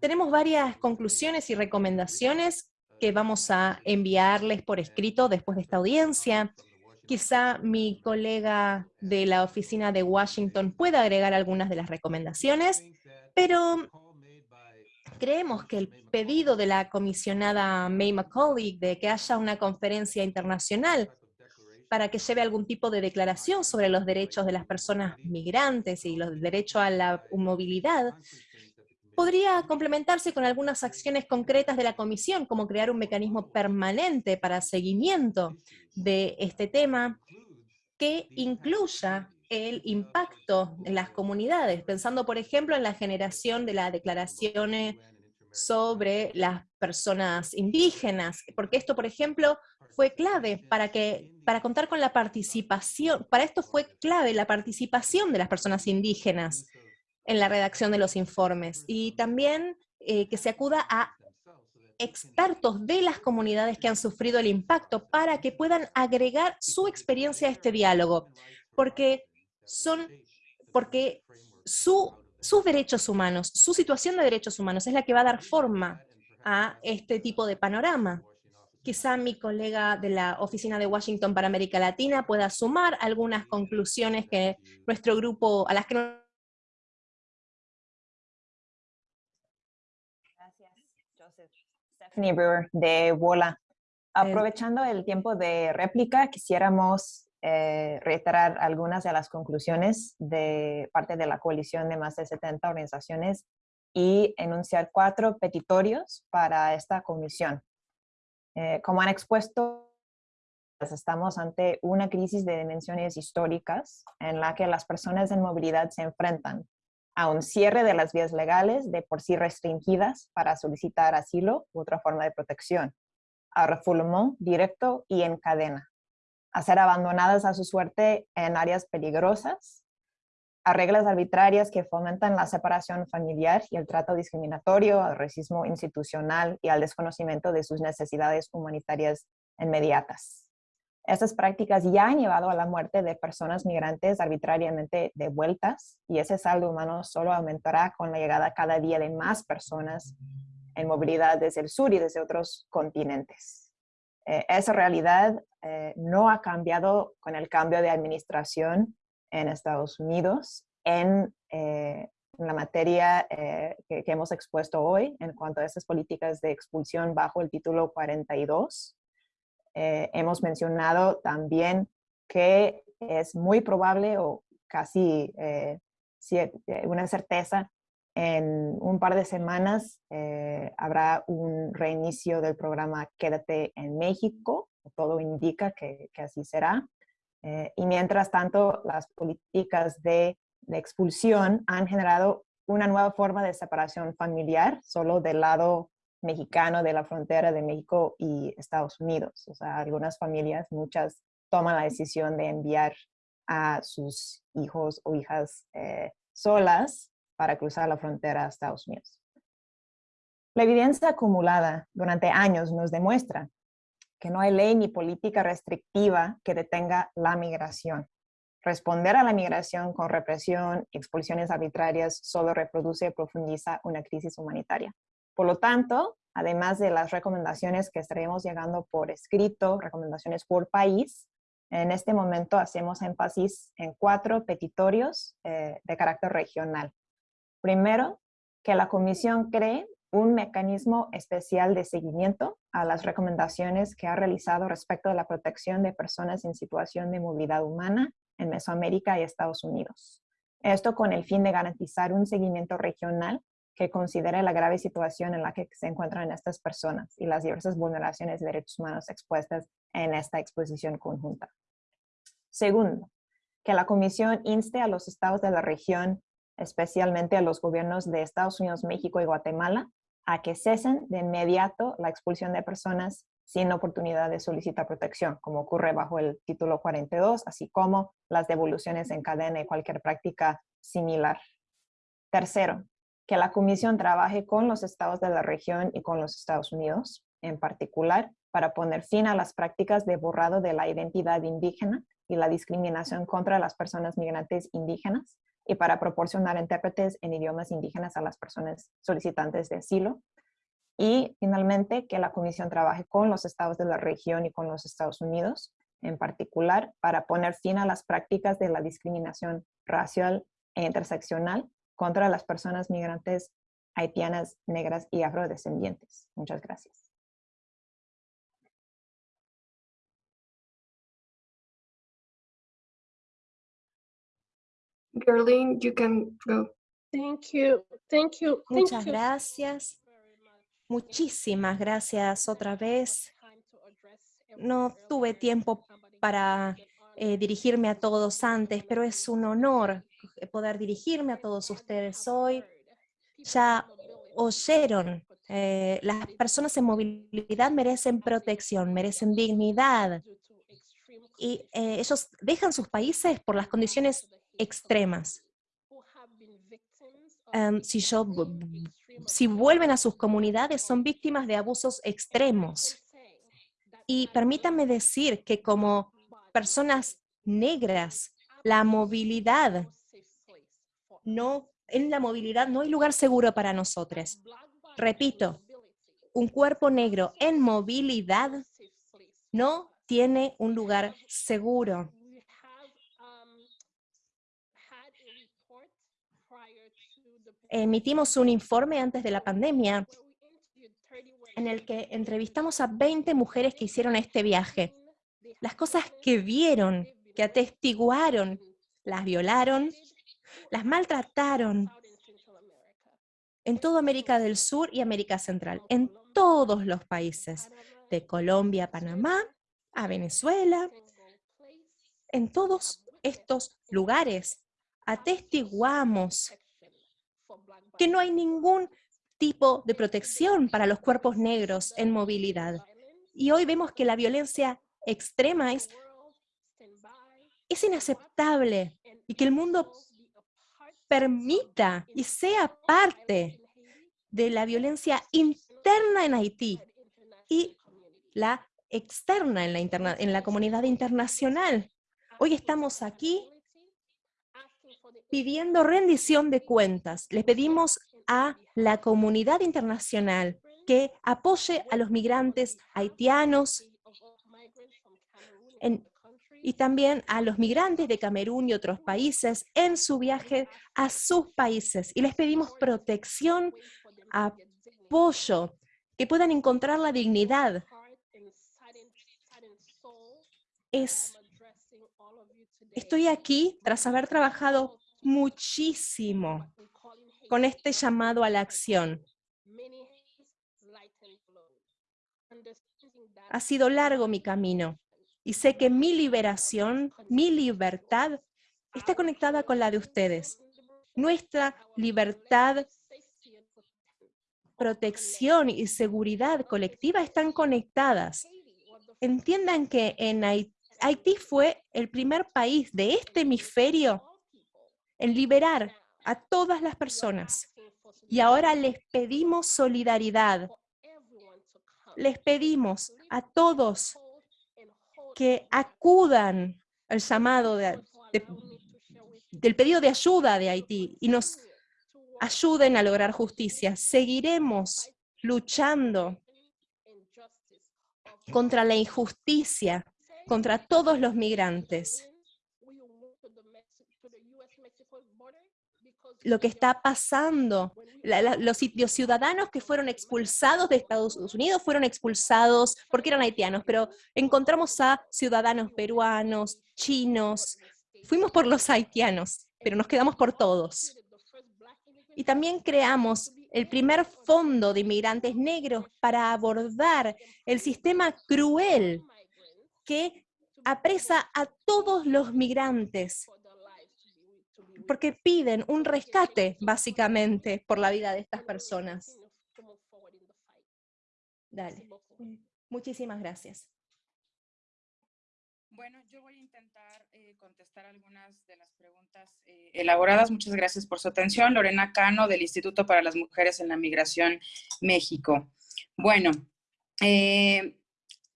Tenemos varias conclusiones y recomendaciones que vamos a enviarles por escrito después de esta audiencia. Quizá mi colega de la oficina de Washington pueda agregar algunas de las recomendaciones, pero creemos que el pedido de la comisionada May McCauley de que haya una conferencia internacional para que lleve algún tipo de declaración sobre los derechos de las personas migrantes y los derechos a la movilidad, podría complementarse con algunas acciones concretas de la Comisión, como crear un mecanismo permanente para seguimiento de este tema que incluya el impacto en las comunidades, pensando por ejemplo en la generación de las declaraciones sobre las personas indígenas, porque esto por ejemplo fue clave para, que, para contar con la participación, para esto fue clave la participación de las personas indígenas en la redacción de los informes y también eh, que se acuda a expertos de las comunidades que han sufrido el impacto para que puedan agregar su experiencia a este diálogo, porque son, porque su, sus derechos humanos, su situación de derechos humanos es la que va a dar forma a este tipo de panorama. Quizá mi colega de la Oficina de Washington para América Latina pueda sumar algunas conclusiones que nuestro grupo, a las que
Gracias, Joseph. Stephanie Brewer de WOLA. Aprovechando el tiempo de réplica, quisiéramos eh, reiterar algunas de las conclusiones de parte de la coalición de más de 70 organizaciones y enunciar cuatro petitorios para esta comisión. Eh, como han expuesto, estamos ante una crisis de dimensiones históricas en la que las personas en movilidad se enfrentan a un cierre de las vías legales de por sí restringidas para solicitar asilo u otra forma de protección, a refoulement directo y en cadena, a ser abandonadas a su suerte en áreas peligrosas, a reglas arbitrarias que fomentan la separación familiar y el trato discriminatorio, al racismo institucional y al desconocimiento de sus necesidades humanitarias inmediatas. Estas prácticas ya han llevado a la muerte de personas migrantes arbitrariamente devueltas y ese saldo humano solo aumentará con la llegada cada día de más personas en movilidad desde el sur y desde otros continentes. Eh, esa realidad eh, no ha cambiado con el cambio de administración en Estados Unidos en, eh, la materia eh, que, hemos expuesto hoy en cuanto a esas políticas de expulsión bajo el título 42. Eh, hemos mencionado también que es muy probable o casi una certeza en un par de semanas habrá un reinicio del programa Quédate en México. Todo indica que, que así será. Eh, y mientras tanto, las políticas de, expulsión han generado una nueva forma de separación familiar, solo del lado mexicano de la frontera de México y Estados Unidos. O sea, algunas familias, muchas, toman la decisión de enviar a sus hijos o hijas eh, solas para cruzar la frontera a Estados Unidos. La evidencia acumulada durante años nos demuestra que no hay ley ni política restrictiva que detenga la migración. Responder a la migración con represión expulsiones arbitrarias solo reproduce y profundiza una crisis humanitaria. Por lo tanto, además de las recomendaciones que estaremos llegando por escrito, recomendaciones por país, en este momento hacemos énfasis en cuatro petitorios eh, de carácter regional. Primero, que la Comisión cree un mecanismo especial de seguimiento a las recomendaciones que ha realizado respecto de la protección de personas en situación de movilidad humana en Mesoamérica y Estados Unidos. Esto con el fin de garantizar un seguimiento regional que considere la grave situación en la que se encuentran estas personas y las diversas vulneraciones de derechos humanos expuestas en esta exposición conjunta. Segundo, que la Comisión inste a los estados de la región, especialmente a los gobiernos de Estados Unidos, México y Guatemala, a que cesen de inmediato la expulsión de personas sin oportunidad de solicitar protección, como ocurre bajo el título 42, así como las devoluciones en cadena y cualquier práctica similar. Tercero, que la Comisión trabaje con los estados de la región y con los Estados Unidos, en particular, para poner fin a las prácticas de borrado de la identidad indígena y la discriminación contra las personas migrantes indígenas, y para proporcionar intérpretes en idiomas indígenas a las personas solicitantes de asilo. Y finalmente, que la Comisión trabaje con los estados de la región y con los Estados Unidos en particular para poner fin a las prácticas de la discriminación racial e interseccional contra las personas migrantes haitianas, negras y afrodescendientes. Muchas gracias.
Gerlin, you can go.
Thank you. Thank you.
Muchas gracias. Muchísimas gracias otra vez. No tuve tiempo para eh, dirigirme a todos antes, pero es un honor poder dirigirme a todos ustedes hoy. Ya oyeron, eh, las personas en movilidad merecen protección, merecen dignidad. Y eh, ellos dejan sus países por las condiciones extremas. Em, si, yo, si vuelven a sus comunidades, son víctimas de abusos extremos. Y permítanme decir que como personas negras, la movilidad, no, en la movilidad no hay lugar seguro para nosotros. Repito, un cuerpo negro en movilidad no tiene un lugar seguro. Emitimos un informe antes de la pandemia en el que entrevistamos a 20 mujeres que hicieron este viaje. Las cosas que vieron, que atestiguaron, las violaron, las maltrataron en toda América del Sur y América Central, en todos los países, de Colombia a Panamá, a Venezuela, en todos estos lugares atestiguamos que no hay ningún tipo de protección para los cuerpos negros en movilidad. Y hoy vemos que la violencia extrema es, es inaceptable y que el mundo permita y sea parte de la violencia interna en Haití y la externa en la, en la comunidad internacional. Hoy estamos aquí pidiendo rendición de cuentas. Le pedimos a la comunidad internacional que apoye a los migrantes haitianos y también a los migrantes de Camerún y otros países en su viaje a sus países. Y les pedimos protección, apoyo, que puedan encontrar la dignidad. Es, estoy aquí tras haber trabajado muchísimo con este llamado a la acción. Ha sido largo mi camino y sé que mi liberación, mi libertad, está conectada con la de ustedes. Nuestra libertad, protección y seguridad colectiva están conectadas. Entiendan que en Haití, Haití fue el primer país de este hemisferio en liberar a todas las personas. Y ahora les pedimos solidaridad. Les pedimos a todos que acudan al llamado del pedido de ayuda de Haití y nos ayuden a lograr justicia. Seguiremos luchando contra la injusticia, contra todos los migrantes. Lo que está pasando. los, ciudadanos que fueron expulsados de Estados Unidos fueron expulsados porque eran haitianos, pero encontramos a ciudadanos peruanos, chinos, fuimos por los haitianos, pero nos quedamos por todos. Y también creamos el primer fondo de inmigrantes negros para abordar el sistema cruel que apresa a todos los migrantes porque piden un rescate, básicamente, por la vida de estas personas. Dale. Muchísimas gracias.
Bueno, yo voy a intentar eh, contestar algunas de las preguntas eh, elaboradas. Muchas gracias por su atención. Lorena Cano, del Instituto para las Mujeres en la Migración, México. Bueno, eh,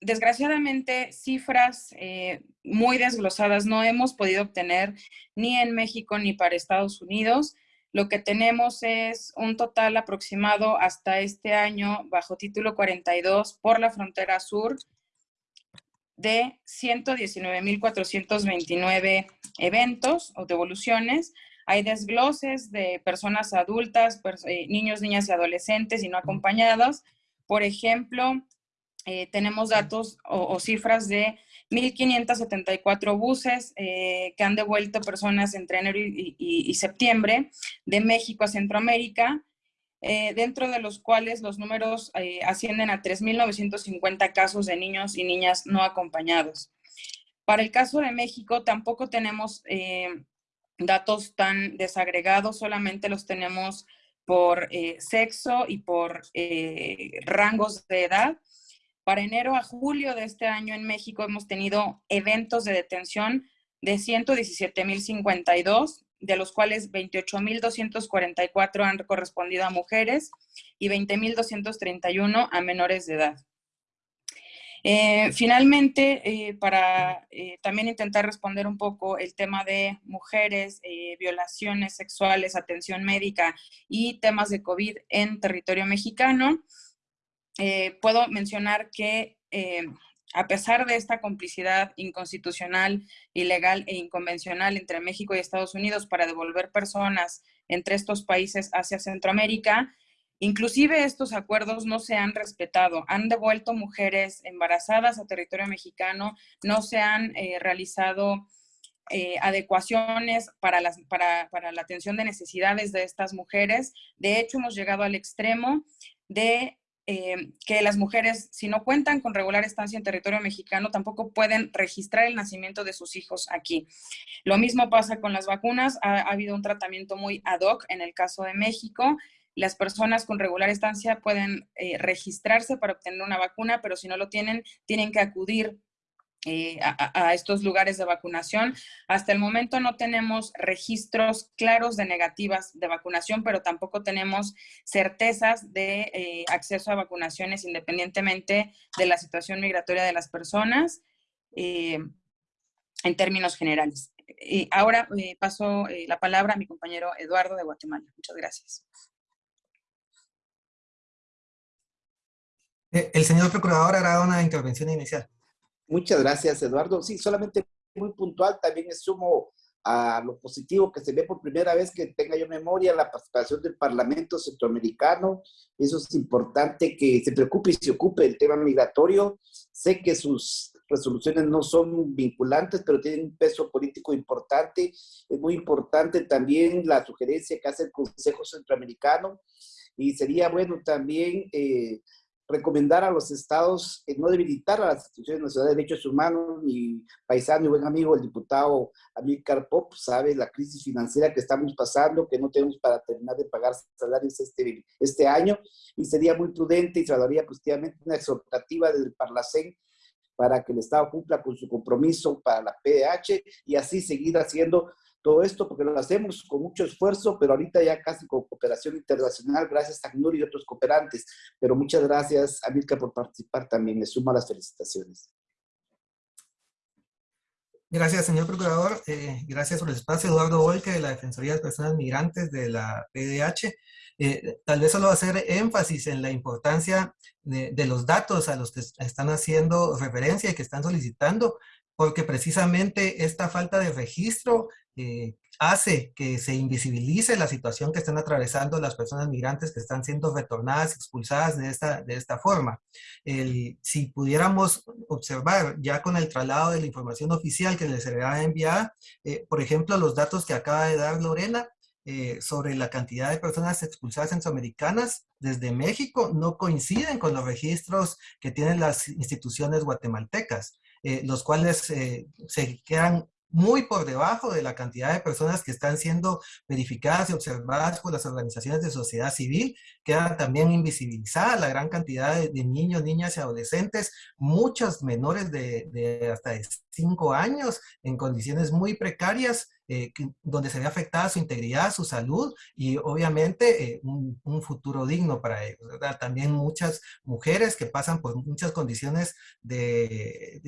desgraciadamente, cifras eh, muy desglosadas no hemos podido obtener ni en México ni para Estados Unidos. lo que tenemos es un total aproximado hasta este año bajo título 42 por la frontera sur de 119.429 eventos o devoluciones. Hay desgloses de personas adultas, eh, niños, niñas y adolescentes y no acompañados. Por ejemplo, eh, tenemos datos o, cifras de 1.574 buses eh, que han devuelto personas entre enero y, septiembre de México a Centroamérica, dentro de los cuales los números ascienden a 3.950 casos de niños y niñas no acompañados. Para el caso de México tampoco tenemos datos tan desagregados, solamente los tenemos por eh, sexo y por eh, rangos de edad. Para enero a julio de este año en México hemos tenido eventos de detención de 117.052, de los cuales 28.244 han correspondido a mujeres y 20.231 a menores de edad. Eh, finalmente, eh, para eh, también intentar responder un poco el tema de mujeres, violaciones sexuales, atención médica y temas de COVID en territorio mexicano, puedo mencionar que a pesar de esta complicidad inconstitucional, ilegal e inconvencional entre México y Estados Unidos para devolver personas entre estos países hacia Centroamérica, Inclusive estos acuerdos no se han respetado. Han devuelto mujeres embarazadas a territorio mexicano, no se han eh, realizado eh, adecuaciones para, la atención de necesidades de estas mujeres. De hecho, hemos llegado al extremo de eh, que las mujeres, si no cuentan con regular estancia en territorio mexicano, tampoco pueden registrar el nacimiento de sus hijos aquí. Lo mismo pasa con las vacunas. Ha, ha habido un tratamiento muy ad hoc en el caso de México las personas con regular estancia pueden eh, registrarse para obtener una vacuna, pero si no lo tienen, tienen que acudir eh, a, estos lugares de vacunación. Hasta el momento no tenemos registros claros de negativas de vacunación, pero tampoco tenemos certezas de eh, acceso a vacunaciones independientemente de la situación migratoria de las personas en términos generales. Y ahora paso la palabra a mi compañero Eduardo de Guatemala. Muchas gracias.
Eh, el señor procurador hará una intervención inicial.
Muchas gracias, Eduardo. Sí, solamente muy puntual, también sumo a lo positivo que se ve por primera vez que tenga yo memoria la participación del Parlamento Centroamericano. Eso es importante que se preocupe y se ocupe del tema migratorio. Sé que sus resoluciones no son vinculantes, pero tienen un peso político importante. Es muy importante también la sugerencia que hace el Consejo Centroamericano y sería bueno también eh, recomendar a los estados no debilitar a las instituciones nacionales de derechos humanos. Mi paisano y buen amigo, el diputado Amílcar Pop, sabe la crisis financiera que estamos pasando, que no tenemos para terminar de pagar salarios este, este año, y sería muy prudente y se daría positivamente una exhortativa del Parlacén para que el Estado cumpla con su compromiso para la PDH y así seguir haciendo todo esto porque lo hacemos con mucho esfuerzo, pero ahorita ya casi con cooperación internacional, gracias a ACNUR y otros cooperantes. Pero muchas gracias, a Milka, por participar también. Me suma las felicitaciones.
Gracias, señor Procurador. Eh, gracias por el espacio. Eduardo Volque, de la Defensoría de Personas Migrantes de la PDH. Eh, tal vez solo hacer énfasis en la importancia de, de, los datos a los que están haciendo referencia y que están solicitando, porque precisamente esta falta de registro eh, hace que se invisibilice la situación que están atravesando las personas migrantes que están siendo retornadas, expulsadas de esta, de esta forma. si pudiéramos observar ya con el traslado de la información oficial que les será enviada, eh, por ejemplo, los datos que acaba de dar Lorena, eh, sobre la cantidad de personas expulsadas centroamericanas desde México no coinciden con los registros que tienen las instituciones guatemaltecas. Los cuales se quedan muy por debajo de la cantidad de personas que están siendo verificadas y observadas por las organizaciones de sociedad civil. Queda también invisibilizada la gran cantidad de, niños, niñas y adolescentes, muchos menores de, hasta de 5 años en condiciones muy precarias eh, donde se ve afectada su integridad, su salud y obviamente un, futuro digno para ellos. También muchas mujeres que pasan por muchas condiciones de,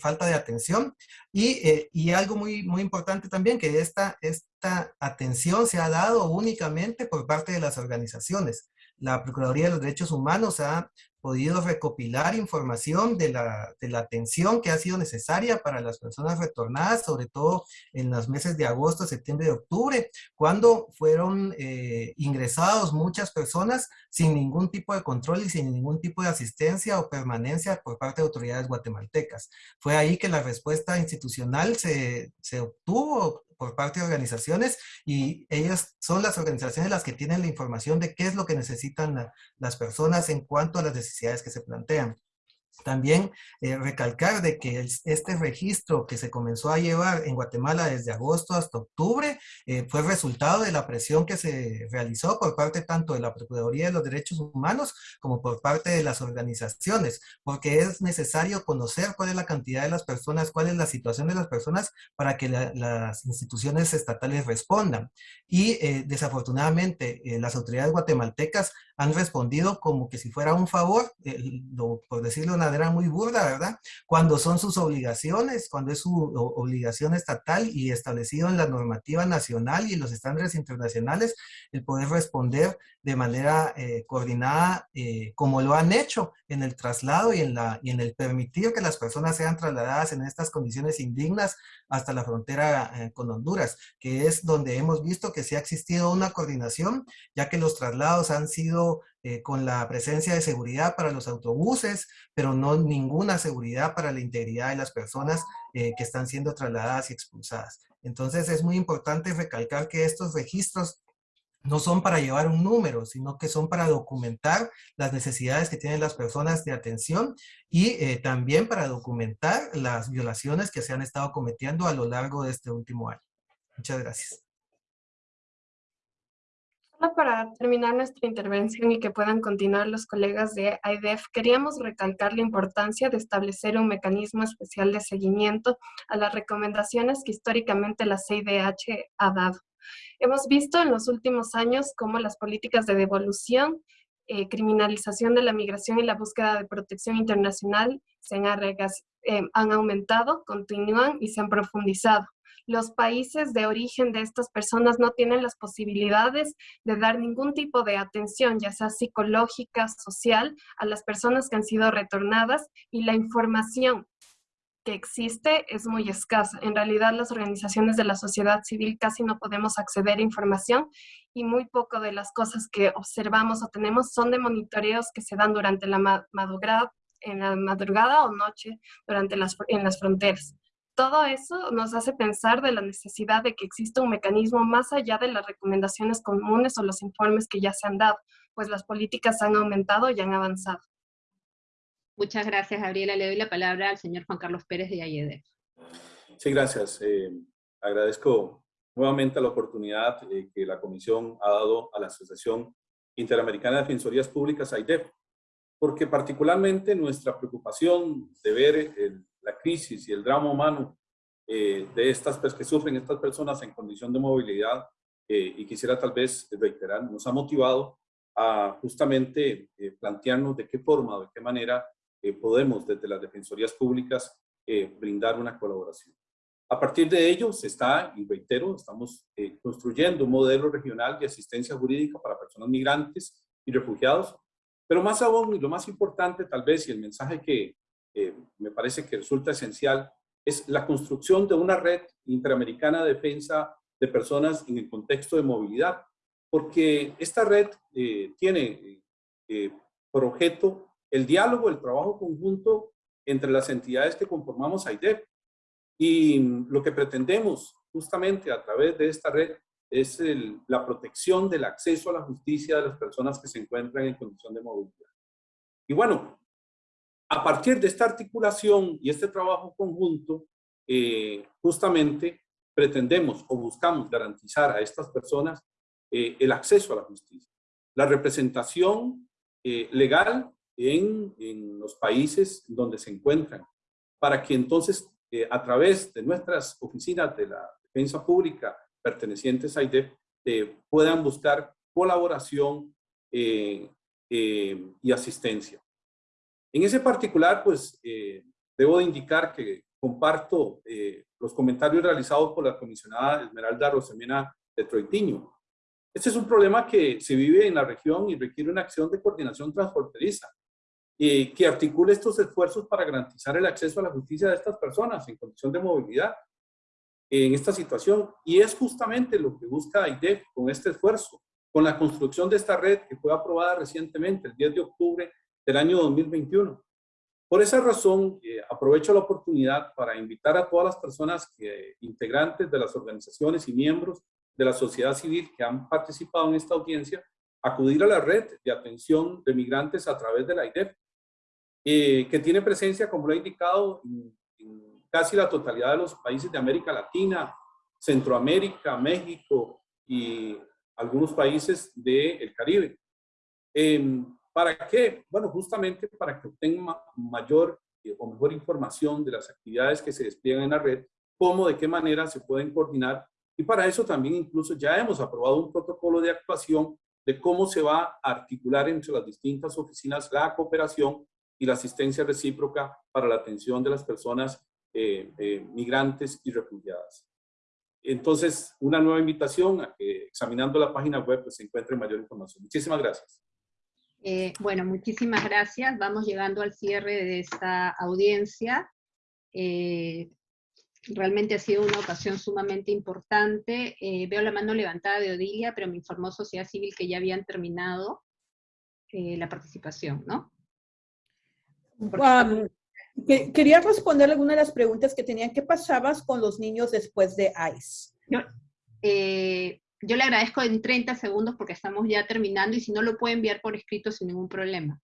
falta de atención y, y, algo muy, muy importante también que esta, esta atención se ha dado únicamente por parte de las organizaciones la Procuraduría de los Derechos Humanos ha podido recopilar información de la, de la, atención que ha sido necesaria para las personas retornadas, sobre todo en los meses de agosto, septiembre y octubre, cuando fueron eh, ingresados muchas personas sin ningún tipo de control y sin ningún tipo de asistencia o permanencia por parte de autoridades guatemaltecas. Fue ahí que la respuesta institucional se, se obtuvo por parte de organizaciones y ellas son las organizaciones las que tienen la información de qué es lo que necesitan las personas en cuanto a las necesidades que se plantean. También eh, recalcar de que este registro que se comenzó a llevar en Guatemala desde agosto hasta octubre eh, fue resultado de la presión que se realizó por parte tanto de la Procuraduría de los Derechos Humanos como por parte de las organizaciones, porque es necesario conocer cuál es la cantidad de las personas, cuál es la situación de las personas para que las instituciones estatales respondan. Y eh, desafortunadamente las autoridades guatemaltecas han respondido como que si fuera un favor, por decirlo una manera muy burda, ¿verdad? Cuando son sus obligaciones, cuando es su obligación estatal y establecido en la normativa nacional y los estándares internacionales, el poder responder de manera eh, coordinada eh, como lo han hecho en el traslado y en, la, y en el permitir que las personas sean trasladadas en estas condiciones indignas hasta la frontera eh, con Honduras, que es donde hemos visto que sí ha existido una coordinación, ya que los traslados han sido con la presencia de seguridad para los autobuses, pero no ninguna seguridad para la integridad de las personas que están siendo trasladadas y expulsadas. Entonces es muy importante recalcar que estos registros no son para llevar un número, sino que son para documentar las necesidades que tienen las personas de atención y eh, también para documentar las violaciones que se han estado cometiendo a lo largo de este último año. Muchas gracias.
Para terminar nuestra intervención y que puedan continuar los colegas de AIDEF, queríamos recalcar la importancia de establecer un mecanismo especial de seguimiento a las recomendaciones que históricamente la CIDH ha dado. Hemos visto en los últimos años cómo las políticas de devolución, eh, criminalización de la migración y la búsqueda de protección internacional se han, eh, han aumentado, continúan y se han profundizado los países de origen de estas personas no tienen las posibilidades de dar ningún tipo de atención, ya sea psicológica, social, a las personas que han sido retornadas y la información que existe es muy escasa. En realidad las organizaciones de la sociedad civil casi no podemos acceder a información y muy poco de las cosas que observamos o tenemos son de monitoreos que se dan durante la madrugada, en la madrugada o noche durante las, en las fronteras. Todo eso nos hace pensar de la necesidad de que exista un mecanismo más allá de las recomendaciones comunes o los informes que ya se han dado, pues las políticas han aumentado y han avanzado.
Muchas gracias, Gabriela. Le doy la palabra al señor Juan Carlos Pérez de AYEDEF.
Sí, gracias. Eh, agradezco nuevamente la oportunidad eh, que la Comisión ha dado a la Asociación Interamericana de Defensorías Públicas, AIDEF, porque particularmente nuestra preocupación de ver la crisis y el drama humano eh, de estas pues, que sufren estas personas en condición de movilidad, y quisiera tal vez reiterar, nos ha motivado a justamente plantearnos de qué forma, de qué manera eh, podemos desde las defensorías públicas eh, brindar una colaboración. A partir de ello se está, y reitero, estamos eh, construyendo un modelo regional de asistencia jurídica para personas migrantes y refugiados, pero más aún, y lo más importante tal vez, y el mensaje que me parece que resulta esencial, es la construcción de una red interamericana de defensa de personas en el contexto de movilidad, porque esta red tiene por objeto el diálogo, el trabajo conjunto entre las entidades que conformamos AIDEP. Y lo que pretendemos justamente a través de esta red es la protección del acceso a la justicia de las personas que se encuentran en condición de movilidad. Y bueno, a partir de esta articulación y este trabajo conjunto, eh, justamente pretendemos o buscamos garantizar a estas personas eh, el acceso a la justicia, la representación eh, legal en, los países donde se encuentran, para que entonces a través de nuestras oficinas de la defensa pública pertenecientes a IDEF, puedan buscar colaboración y asistencia. En ese particular, pues, debo de indicar que comparto los comentarios realizados por la comisionada Esmeralda Rosemena de Troitiño. Este es un problema que se vive en la región y requiere una acción de coordinación transfronteriza eh, que articule estos esfuerzos para garantizar el acceso a la justicia de estas personas en condición de movilidad en esta situación. Y es justamente lo que busca IDEF con este esfuerzo, con la construcción de esta red que fue aprobada recientemente, el 10 de octubre del año 2021. Por esa razón, eh, aprovecho la oportunidad para invitar a todas las personas que, integrantes de las organizaciones y miembros de la sociedad civil que han participado en esta audiencia acudir a la red de atención de migrantes a través de la IDEF, eh, que tiene presencia, como lo he indicado, en, casi la totalidad de los países de América Latina, Centroamérica, México y algunos países del Caribe. Em, ¿Para qué? Bueno, justamente para que obtengan mayor eh, o mejor información de las actividades que se despliegan en la red, cómo, de qué manera se pueden coordinar y para eso también incluso ya hemos aprobado un protocolo de actuación de cómo se va a articular entre las distintas oficinas la cooperación y la asistencia recíproca para la atención de las personas eh, eh, migrantes y refugiadas. Entonces, una nueva invitación a que examinando la página web pues, se encuentre mayor información. Muchísimas gracias.
Eh, bueno, muchísimas gracias. Vamos llegando al cierre de esta audiencia. Realmente ha sido una ocasión sumamente importante. Eh, veo la mano levantada de Odilia, pero me informó Sociedad Civil que ya habían terminado eh, la participación, ¿no?
quería responder alguna de las preguntas que tenían. ¿Qué pasabas con los niños después de ICE?
Eh, yo le agradezco en 30 segundos porque estamos ya terminando y si no lo puede enviar por escrito sin ningún problema.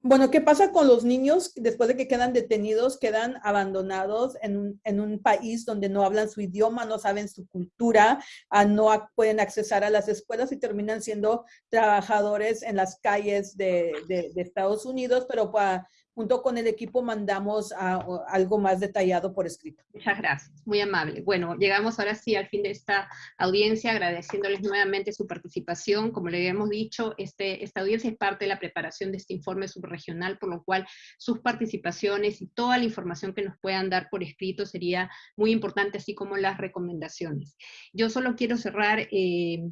Bueno, ¿qué pasa con los niños después de que quedan detenidos, quedan abandonados en un, en un país donde no hablan su idioma, no saben su cultura, ah, no pueden accesar a las escuelas y terminan siendo trabajadores en las calles de, de, de Estados Unidos, pero para junto con el equipo mandamos a, algo más detallado por escrito.
Muchas gracias, muy amable. Bueno, llegamos ahora sí al fin de esta audiencia, agradeciéndoles nuevamente su participación. Como le habíamos dicho, este, esta audiencia es parte de la preparación de este informe subregional, por lo cual sus participaciones y toda la información que nos puedan dar por escrito sería muy importante, así como las recomendaciones. Yo solo quiero cerrar... Eh,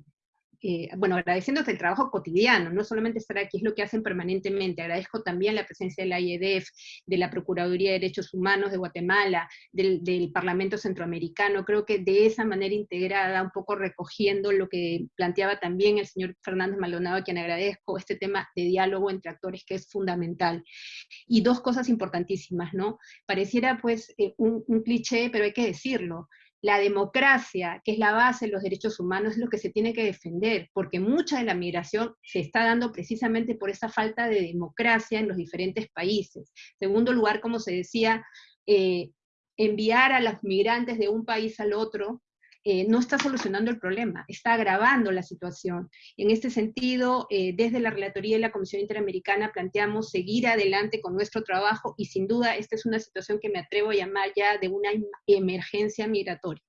eh, bueno, agradeciéndote el trabajo cotidiano, no solamente estar aquí, es lo que hacen permanentemente. Agradezco también la presencia de la IEDF, de la Procuraduría de Derechos Humanos de Guatemala, del, Parlamento Centroamericano. Creo que de esa manera integrada, un poco recogiendo lo que planteaba también el señor Fernández Maldonado, a quien agradezco, este tema de diálogo entre actores que es fundamental. Y dos cosas importantísimas, ¿no? Pareciera pues eh, un cliché, pero hay que decirlo la democracia, que es la base de los derechos humanos, es lo que se tiene que defender, porque mucha de la migración se está dando precisamente por esa falta de democracia en los diferentes países. Segundo lugar, como se decía, eh, enviar a los migrantes de un país al otro eh, no está solucionando el problema, está agravando la situación. En este sentido, eh, desde la Relatoría y la Comisión Interamericana planteamos seguir adelante con nuestro trabajo y sin duda esta es una situación que me atrevo a llamar ya de una emergencia migratoria.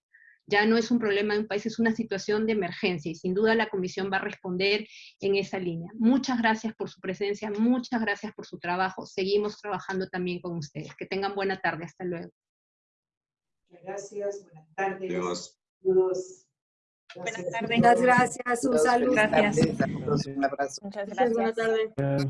Ya no es un problema de un país, es una situación de emergencia y sin duda la Comisión va a responder en esa línea. Muchas gracias por su presencia, muchas gracias por su trabajo. Seguimos trabajando también con ustedes. Que tengan buena tarde. Hasta luego.
Gracias, buenas tardes.
Adiós.
Buenas
tardes. Muchas gracias. Un saludo.
Gracias. Un abrazo.
Muchas gracias.
Buenas tardes.